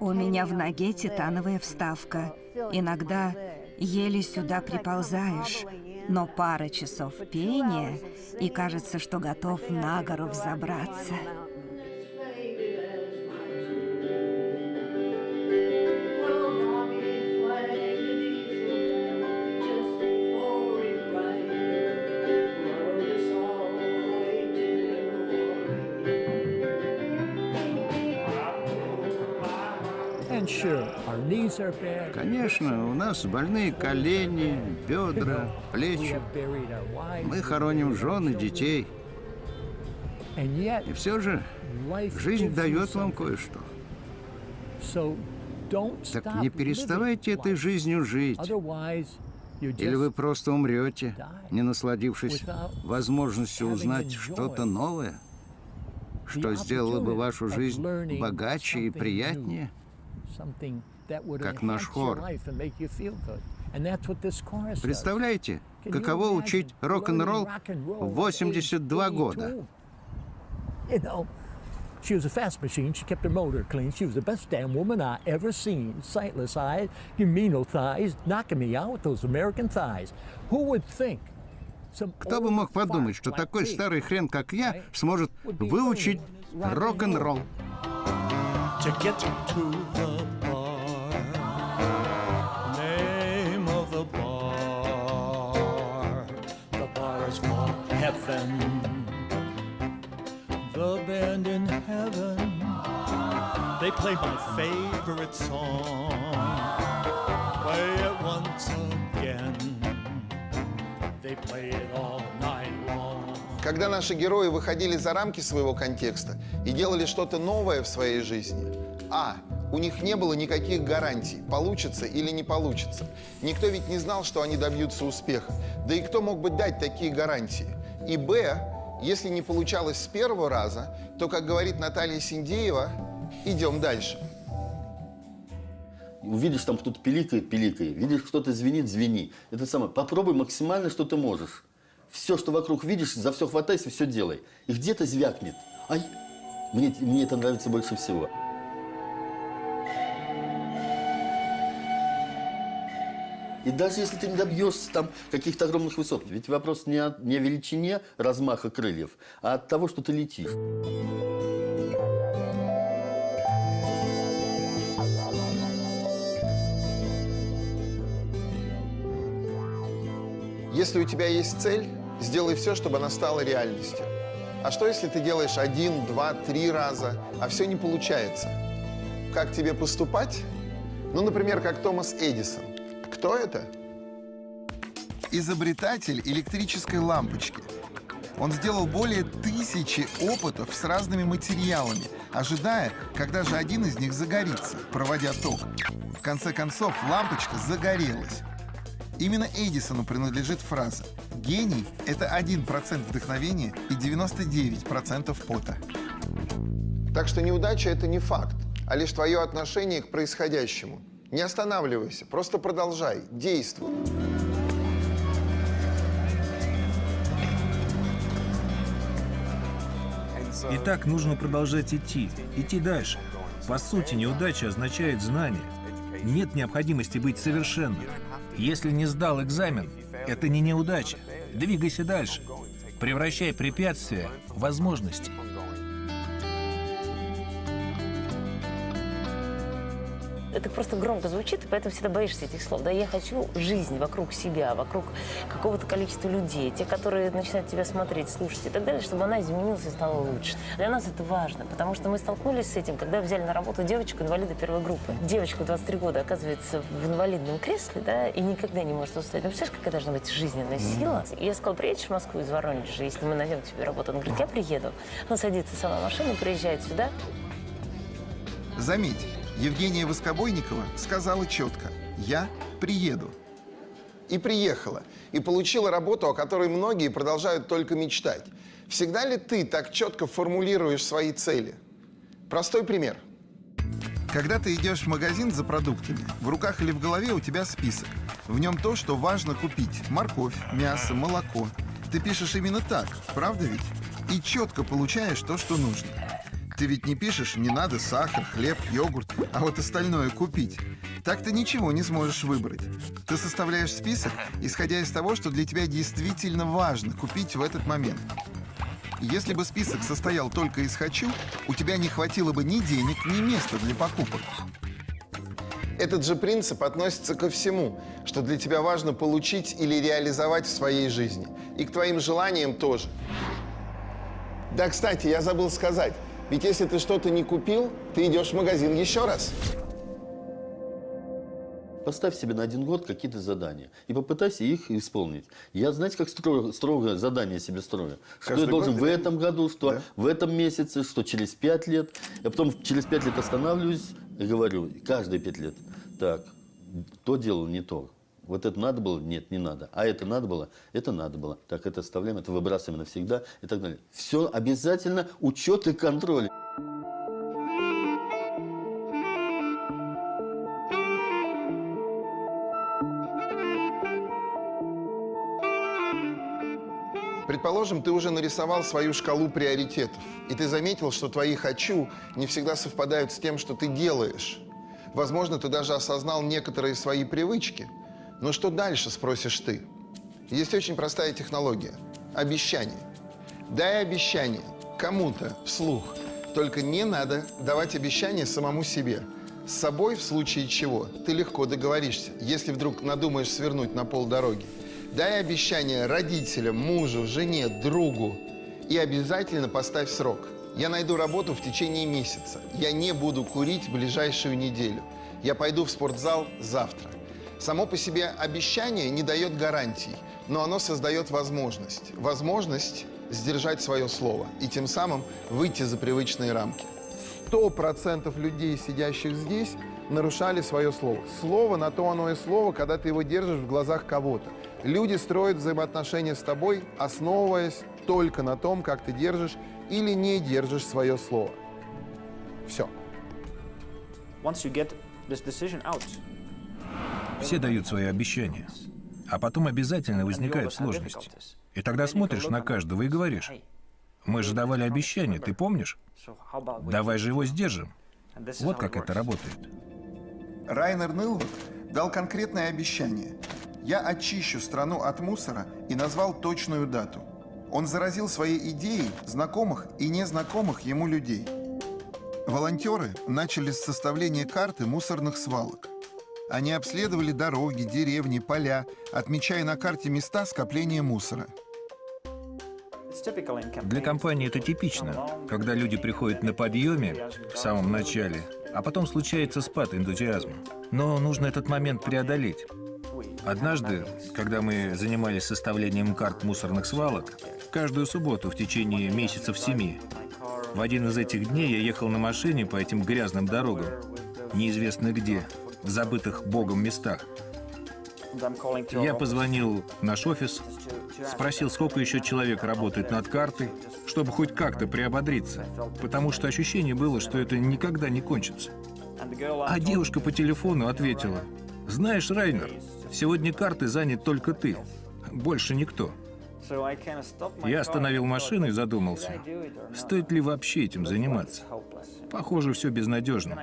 D: У меня в ноге титановая вставка. Иногда еле сюда приползаешь, но пара часов пения, и кажется, что готов на гору взобраться.
O: Конечно, у нас больные колени, бедра, плечи. Мы хороним жен и детей. И все же жизнь дает вам кое-что. Так не переставайте этой жизнью жить. Или вы просто умрете, не насладившись возможностью узнать что-то новое, что сделало бы вашу жизнь богаче и приятнее как наш хор. Представляете, каково учить рок-н-ролл в 82 года?
P: She was a fast machine. She kept her motor clean. She was the best damn woman I ever seen. Sightless eyes, you mean no thighs, knocking me out with those American thighs. Who would think?
O: Кто бы мог подумать, что такой старый хрен, как я, сможет выучить рок-н-ролл?
Q: To get to the Heaven. The band in heaven, they play my favorite song. Play it once again. They play it all night long.
G: Когда наши герои выходили за рамки своего контекста и делали что-то новое в своей жизни, а. У них не было никаких гарантий, получится или не получится. Никто ведь не знал, что они добьются успеха. Да и кто мог бы дать такие гарантии? И Б. Если не получалось с первого раза, то, как говорит Наталья Синдеева, идем дальше.
J: Увидишь, там кто-то пиликает, пиликай. Видишь, кто-то звенит, звени. Это самое. Попробуй максимально, что ты можешь. Все, что вокруг видишь, за все хватайся, все делай. И где-то звякнет. Ай, мне, мне это нравится больше всего. И даже если ты не добьешься там каких-то огромных высот, ведь вопрос не о, не о величине размаха крыльев, а от того, что ты летишь.
G: Если у тебя есть цель, сделай все, чтобы она стала реальностью. А что, если ты делаешь один, два, три раза, а все не получается? Как тебе поступать? Ну, например, как Томас Эдисон. Кто это? Изобретатель электрической лампочки. Он сделал более тысячи опытов с разными материалами, ожидая, когда же один из них загорится, проводя ток. В конце концов, лампочка загорелась. Именно Эдисону принадлежит фраза «Гений – это 1% вдохновения и 99% пота». Так что неудача – это не факт, а лишь твое отношение к происходящему. Не останавливайся, просто продолжай, действуй.
B: И так нужно продолжать идти, идти дальше. По сути, неудача означает знание. Нет необходимости быть совершенным. Если не сдал экзамен, это не неудача. Двигайся дальше. Превращай препятствия в возможности.
I: Это просто громко звучит, и поэтому всегда боишься этих слов. Да, я хочу жизнь вокруг себя, вокруг какого-то количества людей, те, которые начинают тебя смотреть, слушать и так далее, чтобы она изменилась и стала лучше. Для нас это важно, потому что мы столкнулись с этим, когда взяли на работу девочку-инвалида первой группы. Девочка 23 года оказывается в инвалидном кресле, да, и никогда не может устать. Ну, представляешь, какая должна быть жизненная сила? И я сказала, приедешь в Москву из Воронежа, если мы найдем тебе работу? Она говорит, я приеду. Она садится сама в машину, приезжает сюда.
A: Заметь, Евгения Воскобойникова сказала четко «Я приеду».
G: и приехала, и получила работу, о которой многие продолжают только мечтать. Всегда ли ты так четко формулируешь свои цели? Простой пример.
A: Когда ты идешь в магазин за продуктами, в руках или в голове у тебя список. В нем то, что важно купить. Морковь, мясо, молоко. Ты пишешь именно так, правда ведь? И четко получаешь то, что нужно. Ты ведь не пишешь «не надо сахар, хлеб, йогурт», а вот остальное купить. Так ты ничего не сможешь выбрать. Ты составляешь список, исходя из того, что для тебя действительно важно купить в этот момент. Если бы список состоял только из «хочу», у тебя не хватило бы ни денег, ни места для покупок.
G: Этот же принцип относится ко всему, что для тебя важно получить или реализовать в своей жизни. И к твоим желаниям тоже. Да, кстати, я забыл сказать. Ведь если ты что-то не купил, ты идешь в магазин еще раз.
J: Поставь себе на один год какие-то задания и попытайся их исполнить. Я, знаете, как строго, строго задание себе строю. Что
G: Каждый
J: я должен
G: год
J: в этом году, что
G: Да.
J: в этом месяце, что через пять лет. Я потом через пять лет останавливаюсь и говорю, каждые пять лет, так, то делал не то. Вот это надо было? Нет, не надо. А это надо было? Это надо было. Так, это оставляем, это выбрасываем навсегда и так далее. Все обязательно учет и контроль.
G: Предположим, ты уже нарисовал свою шкалу приоритетов, и ты заметил, что твои «хочу» не всегда совпадают с тем, что ты делаешь. Возможно, ты даже осознал некоторые свои привычки. Но что дальше, спросишь ты? Есть очень простая технология – обещание. Дай обещание кому-то вслух, только не надо давать обещание самому себе. С собой, в случае чего, ты легко договоришься, если вдруг надумаешь свернуть на полдороги. Дай обещание родителям, мужу, жене, другу. И обязательно поставь срок. Я найду работу в течение месяца. Я не буду курить ближайшую неделю. Я пойду в спортзал завтра. Само по себе обещание не дает гарантий, но оно создает возможность. Возможность сдержать свое слово и тем самым выйти за привычные рамки. Сто процентов людей, сидящих здесь, нарушали свое слово. Слово на то оно и слово, когда ты его держишь в глазах кого-то. Люди строят взаимоотношения с тобой, основываясь только на том, как ты держишь или не держишь свое слово. Все.
R: Once you get this decision out,
B: Все дают свои обещания. А потом обязательно возникают сложности. И тогда смотришь на каждого и говоришь, мы же давали обещание, ты помнишь? Давай же его сдержим. Вот как это работает.
A: Райнер Нылвуд дал конкретное обещание. «Я очищу страну от мусора» и назвал точную дату. Он заразил своей идеей знакомых и незнакомых ему людей. Волонтеры начали с составления карты мусорных свалок. Они обследовали дороги, деревни, поля, отмечая на карте места скопления мусора.
B: Для компании это типично, когда люди приходят на подъеме в самом начале, а потом случается спад энтузиазма. Но нужно этот момент преодолеть. Однажды, когда мы занимались составлением карт мусорных свалок, каждую субботу в течение месяцев семи, в один из этих дней я ехал на машине по этим грязным дорогам, неизвестно где, в забытых Богом местах. Я позвонил в наш офис, спросил, сколько еще человек работает над картой, чтобы хоть как-то приободриться, потому что ощущение было, что это никогда не кончится. А девушка по телефону ответила, «Знаешь, Райнер, сегодня карты занят только ты, больше никто». Я остановил машину и задумался, стоит ли вообще этим заниматься. Похоже, все безнадежно.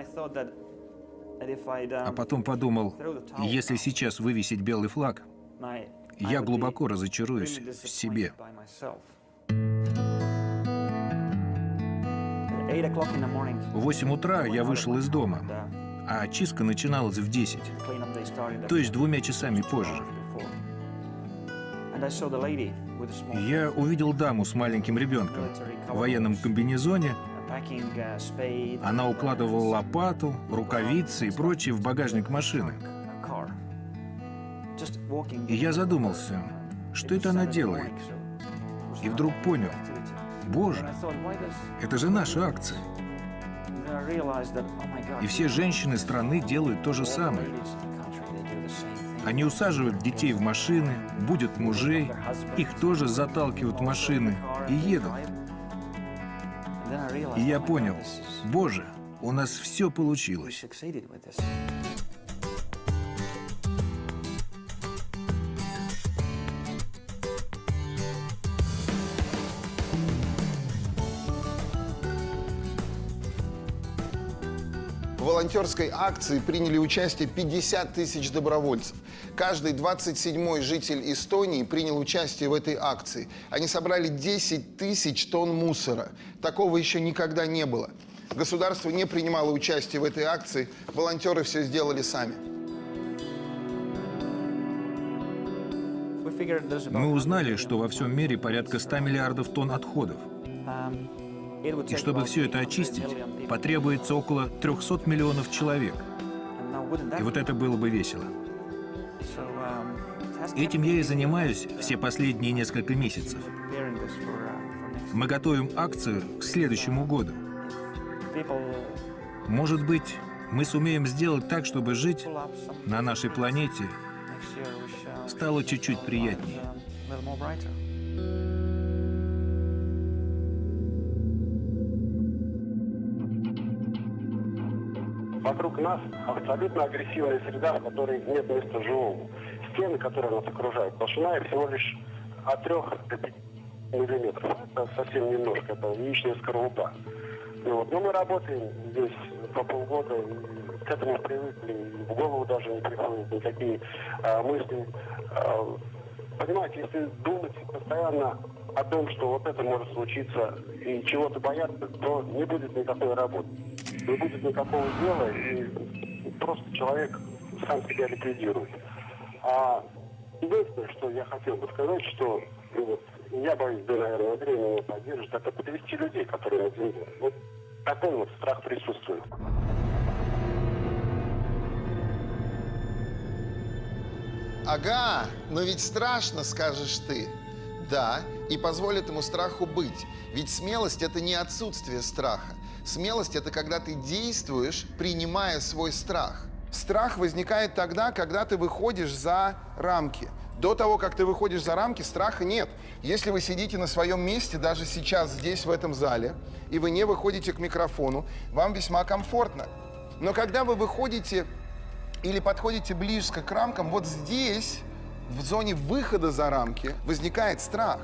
B: А потом подумал, если сейчас вывесить белый флаг, я глубоко разочаруюсь в себе. В 8 утра я вышел из дома, а очистка начиналась в 10,
R: cleanup day started
B: то есть двумя часами позже. Я увидел даму с маленьким ребенком в военном комбинезоне.
R: Uh,
B: Она укладывала лопату, рукавицы и прочее в багажник машины. И я задумался, что это она делает. И вдруг понял, боже, это же наша акция.
R: Oh
B: И все женщины страны делают то же самое. Они усаживают детей в машины, будут мужей, их тоже заталкивают в машины и едут. И я понял, боже, у нас все получилось.
G: Волонтерской акции приняли участие 50 тысяч добровольцев. Каждый 27-й житель Эстонии принял участие в этой акции. Они собрали 10 тысяч тонн мусора. Такого еще никогда не было. Государство не принимало участие в этой акции, волонтеры все сделали сами.
B: Мы узнали, что во всем мире порядка 100 миллиардов тонн отходов. И чтобы все это очистить, потребуется около 300 миллионов человек. И вот это было бы весело. Этим я и занимаюсь все последние несколько месяцев. Мы готовим акцию к следующему году. Может быть, мы сумеем сделать так, чтобы жить на нашей планете стало чуть-чуть приятнее.
S: Вокруг нас абсолютно агрессивная среда, в которой нет места живому. Стены, которые нас окружают, толщина всего лишь от 3 до 5 миллиметров. Это совсем немножко, это яичная скорлупа. Ну, вот. Но мы работаем здесь по полгода, к этому привыкли, в голову даже не приходят никакие а, мысли. А, понимаете, если думать постоянно о том, что вот это может случиться, и чего-то бояться, то не будет никакой работы. Не будет никакого дела, и просто человек сам себя ликвидирует. А единственное, что я хотел бы сказать, что ну, вот, я боюсь, да, наверное, Андрей меня поддержит, это подвести людей, которые на земле. Вот такой вот страх присутствует.
G: Ага, но ведь страшно, скажешь ты. Да, и позволь этому страху быть. Ведь смелость – это не отсутствие страха. Смелость – это когда ты действуешь, принимая свой страх. Страх возникает тогда, когда ты выходишь за рамки. До того, как ты выходишь за рамки, страха нет. Если вы сидите на своем месте, даже сейчас здесь, в этом зале, и вы не выходите к микрофону, вам весьма комфортно. Но когда вы выходите или подходите близко к рамкам, вот здесь, в зоне выхода за рамки, возникает страх,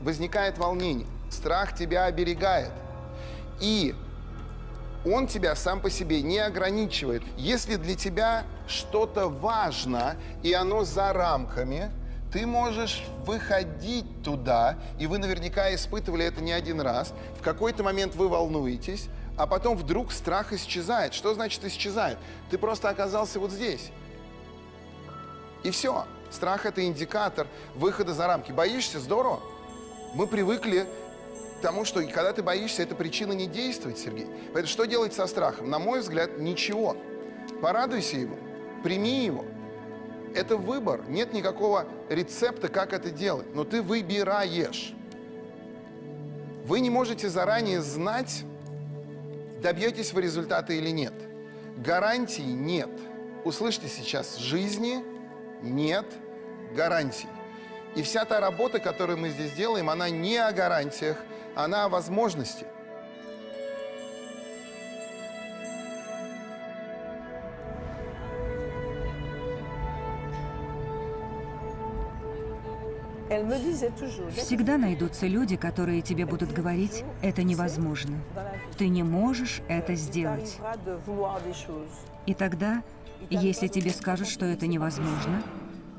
G: возникает волнение. Страх тебя оберегает. И он тебя сам по себе не ограничивает. Если для тебя что-то важно, и оно за рамками, ты можешь выходить туда, и вы наверняка испытывали это не один раз. В какой-то момент вы волнуетесь, а потом вдруг страх исчезает. Что значит исчезает? Ты просто оказался вот здесь. И все. Страх – это индикатор выхода за рамки. Боишься? Здорово. Мы привыкли к тому, что когда ты боишься, это причина не действовать, Сергей. Поэтому что делать со страхом? На мой взгляд, ничего. Порадуйся ему, прими его. Это выбор. Нет никакого рецепта, как это делать. Но ты выбираешь. Вы не можете заранее знать, добьетесь вы результата или нет. Гарантий нет. Услышьте сейчас, жизни нет гарантий. И вся та работа, которую мы здесь делаем, она не о гарантиях, она о возможности.
D: Всегда найдутся люди, которые тебе будут говорить, это невозможно. Ты не можешь это сделать. И тогда, если тебе скажут, что это невозможно,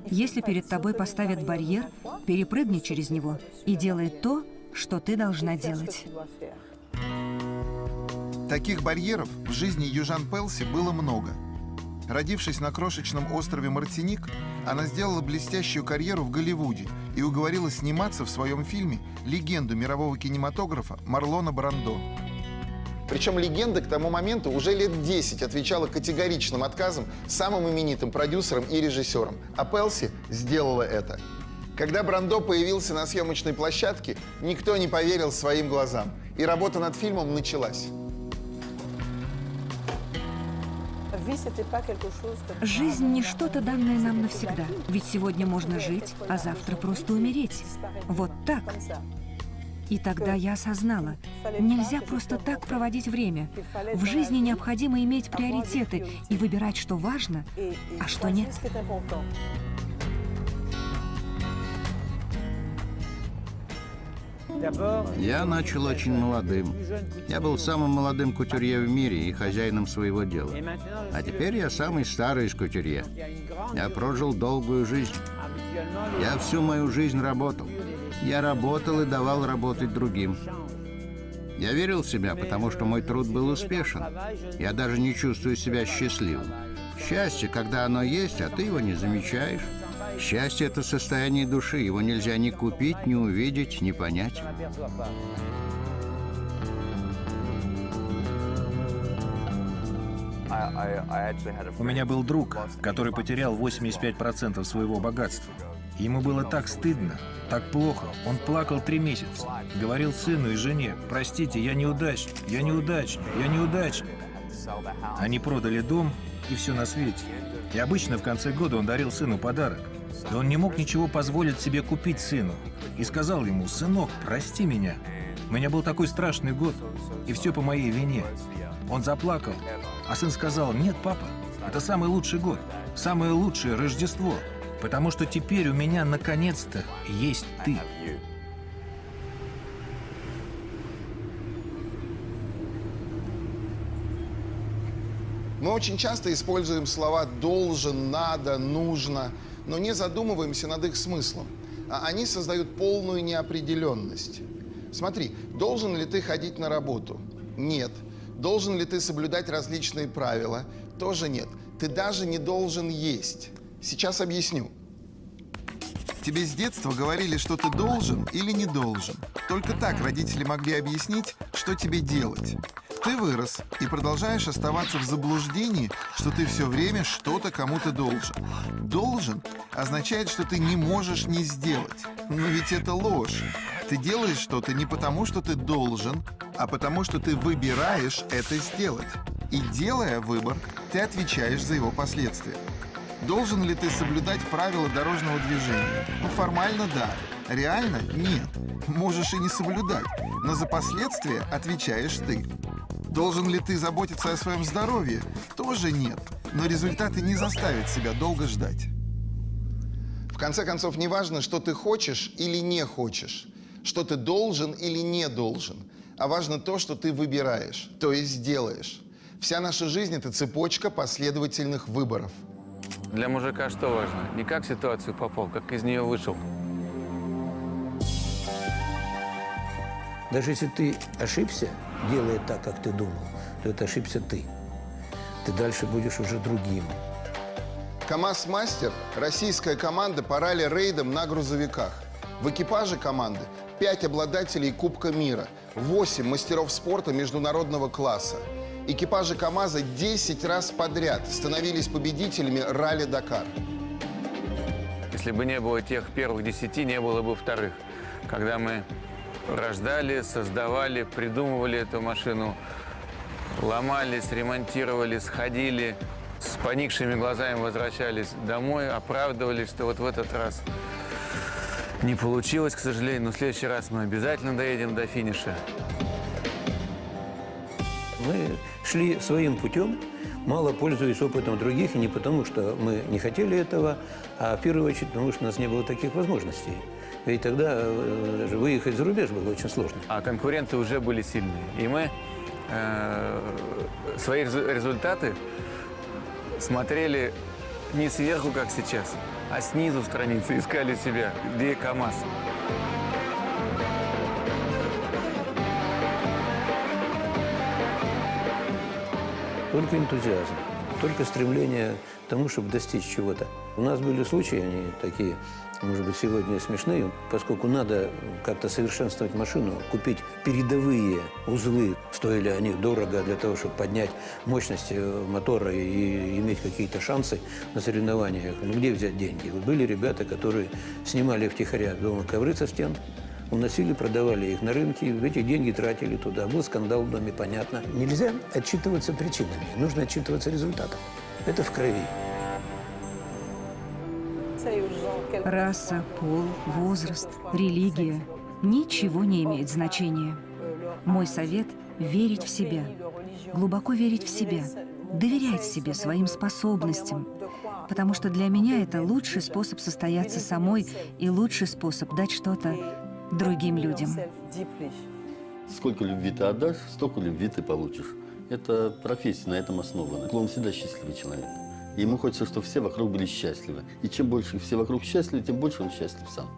D: если перед тобой поставят барьер, перепрыгни через него и делай то, что ты должна делать.
A: Таких барьеров в жизни Южан Пелси было много. Родившись на крошечном острове Мартиник, она сделала блестящую карьеру в Голливуде и уговорила сниматься в своем фильме легенду мирового кинематографа Марлона Брандо.
G: Причем легенда к тому моменту уже лет 10 отвечала категоричным отказом самым именитым продюсерам и режиссерам. А Пелси сделала это. Когда Брандо появился на съемочной площадке, никто не поверил своим глазам. И работа над фильмом началась.
D: Жизнь не что-то данное нам навсегда. Ведь сегодня можно жить, а завтра просто умереть. Вот так. И тогда я осознала, нельзя просто так проводить время. В жизни необходимо иметь приоритеты и выбирать, что важно, а что нет.
O: Я начал очень молодым. Я был самым молодым кутюрье в мире и хозяином своего дела. А теперь я самый старый из кутюрье. Я прожил долгую жизнь. Я всю мою жизнь работал. Я работал и давал работать другим. Я верил в себя, потому что мой труд был успешен. Я даже не чувствую себя счастливым. Счастье, когда оно есть, а ты его не замечаешь. Счастье – это состояние души. Его нельзя ни купить, ни увидеть, ни понять.
B: У меня был друг, который потерял 85% своего богатства. Ему было так стыдно, так плохо. Он плакал три месяца. Говорил сыну и жене, простите, я неудачник, я неудачник, я неудачник. Они продали дом и все на свете. И обычно в конце года он дарил сыну подарок. И он не мог ничего позволить себе купить сыну. И сказал ему, сынок, прости меня. У меня был такой страшный год, и все по моей вине. Он заплакал, а сын сказал, нет, папа, это самый лучший год, самое лучшее Рождество, потому что теперь у меня наконец-то есть ты.
G: Мы очень часто используем слова «должен», «надо», «нужно», но не задумываемся над их смыслом. А они создают полную неопределенность. Смотри, должен ли ты ходить на работу? Нет. Должен ли ты соблюдать различные правила? Тоже нет. Ты даже не должен есть. Сейчас объясню. Тебе с детства говорили, что ты должен или не должен. Только так родители могли объяснить, что тебе делать. Ты вырос и продолжаешь оставаться в заблуждении, что ты все время что-то кому-то должен. Должен означает, что ты не можешь не сделать. Но ведь это ложь. Ты делаешь что-то не потому, что ты должен, а потому, что ты выбираешь это сделать. И делая выбор, ты отвечаешь за его последствия. Должен ли ты соблюдать правила дорожного движения? Ну, формально да. Реально нет. Можешь и не соблюдать, но за последствия отвечаешь ты. Должен ли ты заботиться о своем здоровье? Тоже нет. Но результаты не заставят себя долго ждать. В конце концов, не важно, что ты хочешь или не хочешь, что ты должен или не должен, а важно то, что ты выбираешь, то есть делаешь. Вся наша жизнь – это цепочка последовательных выборов.
T: Для мужика что важно? Не как ситуацию попал, как из нее вышел.
U: Даже если ты ошибся, делая так, как ты думал, то это ошибся ты. Ты дальше будешь уже другим.
G: КАМАЗ-мастер – российская команда по ралли-рейдам на грузовиках. В экипаже команды 5 обладателей Кубка мира, 8 мастеров спорта международного класса. Экипажи КАМАЗа 10 раз подряд становились победителями ралли-Дакар.
T: Если бы не было тех первых десяти, не было бы вторых. Когда мы рождали, создавали, придумывали эту машину, ломались, ремонтировали, сходили, с поникшими глазами возвращались домой, оправдывались, что вот в этот раз не получилось, к сожалению, но в следующий раз мы обязательно доедем до финиша.
U: Мы шли своим путем, мало пользуясь опытом других, и не потому, что мы не хотели этого, а в первую очередь потому, что у нас не было таких возможностей. Ведь тогда э, выехать за рубеж было очень сложно.
T: А конкуренты уже были сильные. И мы э, свои результаты смотрели не сверху, как сейчас, а снизу страницы, искали себя, где КАМАЗ.
U: Только энтузиазм, только стремление к тому, чтобы достичь чего-то. У нас были случаи, они такие, может быть, сегодня смешные, поскольку надо как-то совершенствовать машину, купить передовые узлы, стоили они дорого для того, чтобы поднять мощность э, мотора и иметь какие-то шансы на соревнованиях. Ну, где взять деньги? Вот были ребята, которые снимали втихаря дома ковры со стен, уносили, продавали их на рынке, эти деньги тратили туда. Был скандал в доме, понятно. Нельзя отчитываться причинами, нужно отчитываться результатом. Это в крови.
D: Раса, пол, возраст, религия – ничего не имеет значения. Мой совет – верить в себя, глубоко верить в себя, доверять себе, своим способностям, потому что для меня это лучший способ состояться самой и лучший способ дать что-то другим людям.
J: Сколько любви ты отдашь, столько любви ты получишь. Это профессия на этом основана. Он всегда счастливый человек. И ему хочется, чтобы все вокруг были счастливы. И чем больше все вокруг счастливы, тем больше он счастлив сам.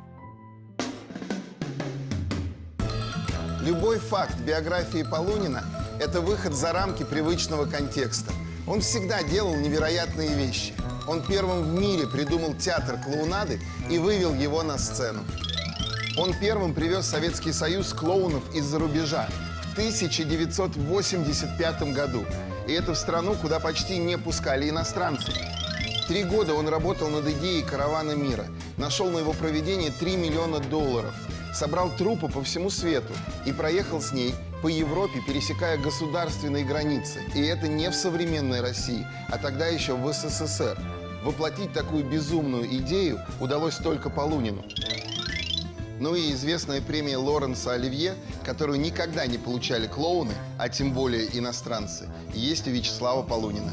G: Любой факт биографии Полунина – это выход за рамки привычного контекста. Он всегда делал невероятные вещи. Он первым в мире придумал театр клоунады и вывел его на сцену. Он первым привез Советский Союз клоунов из-за рубежа в 1985 году. И это в страну, куда почти не пускали иностранцев. Три года он работал над идеей каравана мира. Нашел на его проведение 3 миллиона долларов. Собрал трупы по всему свету и проехал с ней по Европе, пересекая государственные границы. И это не в современной России, а тогда еще в СССР. Воплотить такую безумную идею удалось только Полунину. Ну и известная премия Лоренса Оливье, которую никогда не получали клоуны, а тем более иностранцы, есть у Вячеслава Полунина.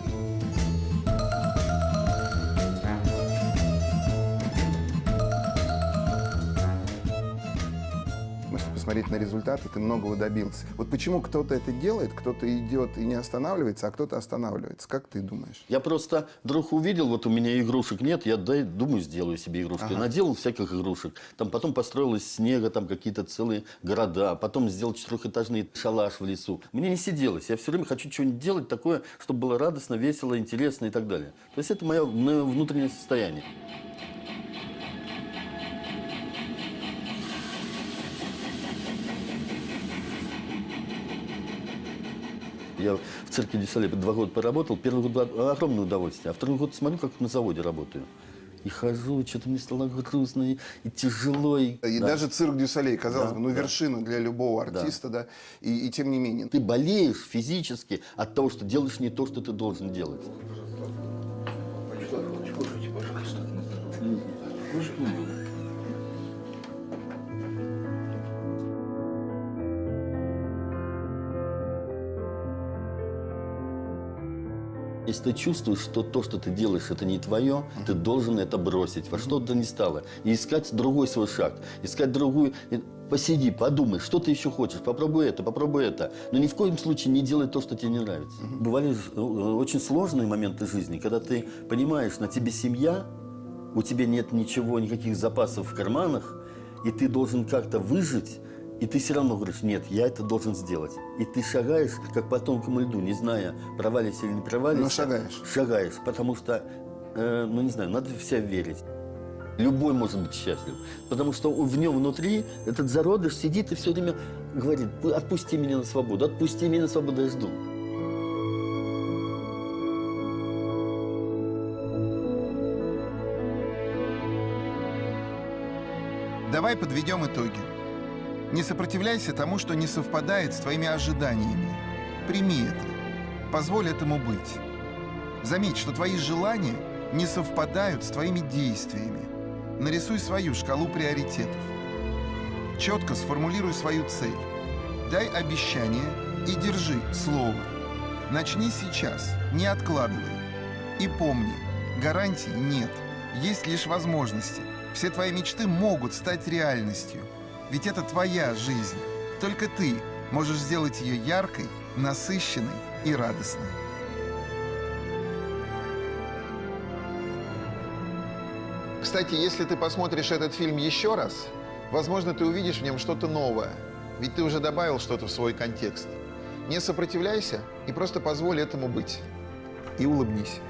G: Если посмотреть на результаты, ты многого добился. Вот почему кто-то это делает, кто-то идет и не останавливается, а кто-то останавливается. Как ты думаешь?
J: Я просто вдруг увидел, вот у меня игрушек нет, я дай, думаю, сделаю себе игрушки.
G: Ага.
J: Наделал всяких игрушек. Там потом построил из снега там какие-то целые города. Потом сделал четырехэтажный шалаш в лесу. Мне не сиделось. Я все время хочу что-нибудь делать такое, чтобы было радостно, весело, интересно и так далее. То есть это мое, мое внутреннее состояние. Я в цирке Дюсале два года поработал. Первый год было огромное удовольствие. А второй год смотрю, как на заводе работаю. И хожу, что-то мне стало грустно и, и тяжело. И,
G: И
J: Да.
G: даже цирк Дюсалей, казалось
J: Да,
G: бы, ну
J: да.
G: вершина для любого
J: Да.
G: артиста, да, И, и тем не менее.
J: Ты болеешь физически от того, что делаешь не то, что ты должен делать.
F: Кушайте, пожалуйста.
J: Если ты чувствуешь, что то, что ты делаешь, это не твое, ты должен это бросить. Во что бы то ни стало. И искать другой свой шаг, искать другую... Посиди, подумай, что ты еще хочешь, попробуй это, попробуй это. Но ни в коем случае не делай то, что тебе не нравится. Бывали ж- э, очень сложные моменты жизни, когда ты понимаешь, на тебе семья, у тебя нет ничего, никаких запасов в карманах, и ты должен как-то выжить, и ты все равно говоришь, нет, я это должен сделать. И ты шагаешь, как по тонкому льду, не зная, провалишься или не провалишься.
G: Но шагаешь.
J: Шагаешь, потому что, э, ну не знаю, надо в себя верить. Любой может быть счастлив, потому что в нем внутри этот зародыш сидит и все время говорит, отпусти меня на свободу, отпусти меня на свободу, я жду.
A: Давай подведем итоги. Не сопротивляйся тому, что не совпадает с твоими ожиданиями. Прими это. Позволь этому быть. Заметь, что твои желания не совпадают с твоими действиями. Нарисуй свою шкалу приоритетов. Четко сформулируй свою цель. Дай обещание и держи слово. Начни сейчас, не откладывай. И помни, гарантий нет, есть лишь возможности. Все твои мечты могут стать реальностью. Ведь это твоя жизнь. Только ты можешь сделать ее яркой, насыщенной и радостной.
G: Кстати, если ты посмотришь этот фильм еще раз, возможно, ты увидишь в нем что-то новое. Ведь ты уже добавил что-то в свой контекст. Не сопротивляйся и просто позволь этому быть. И улыбнись.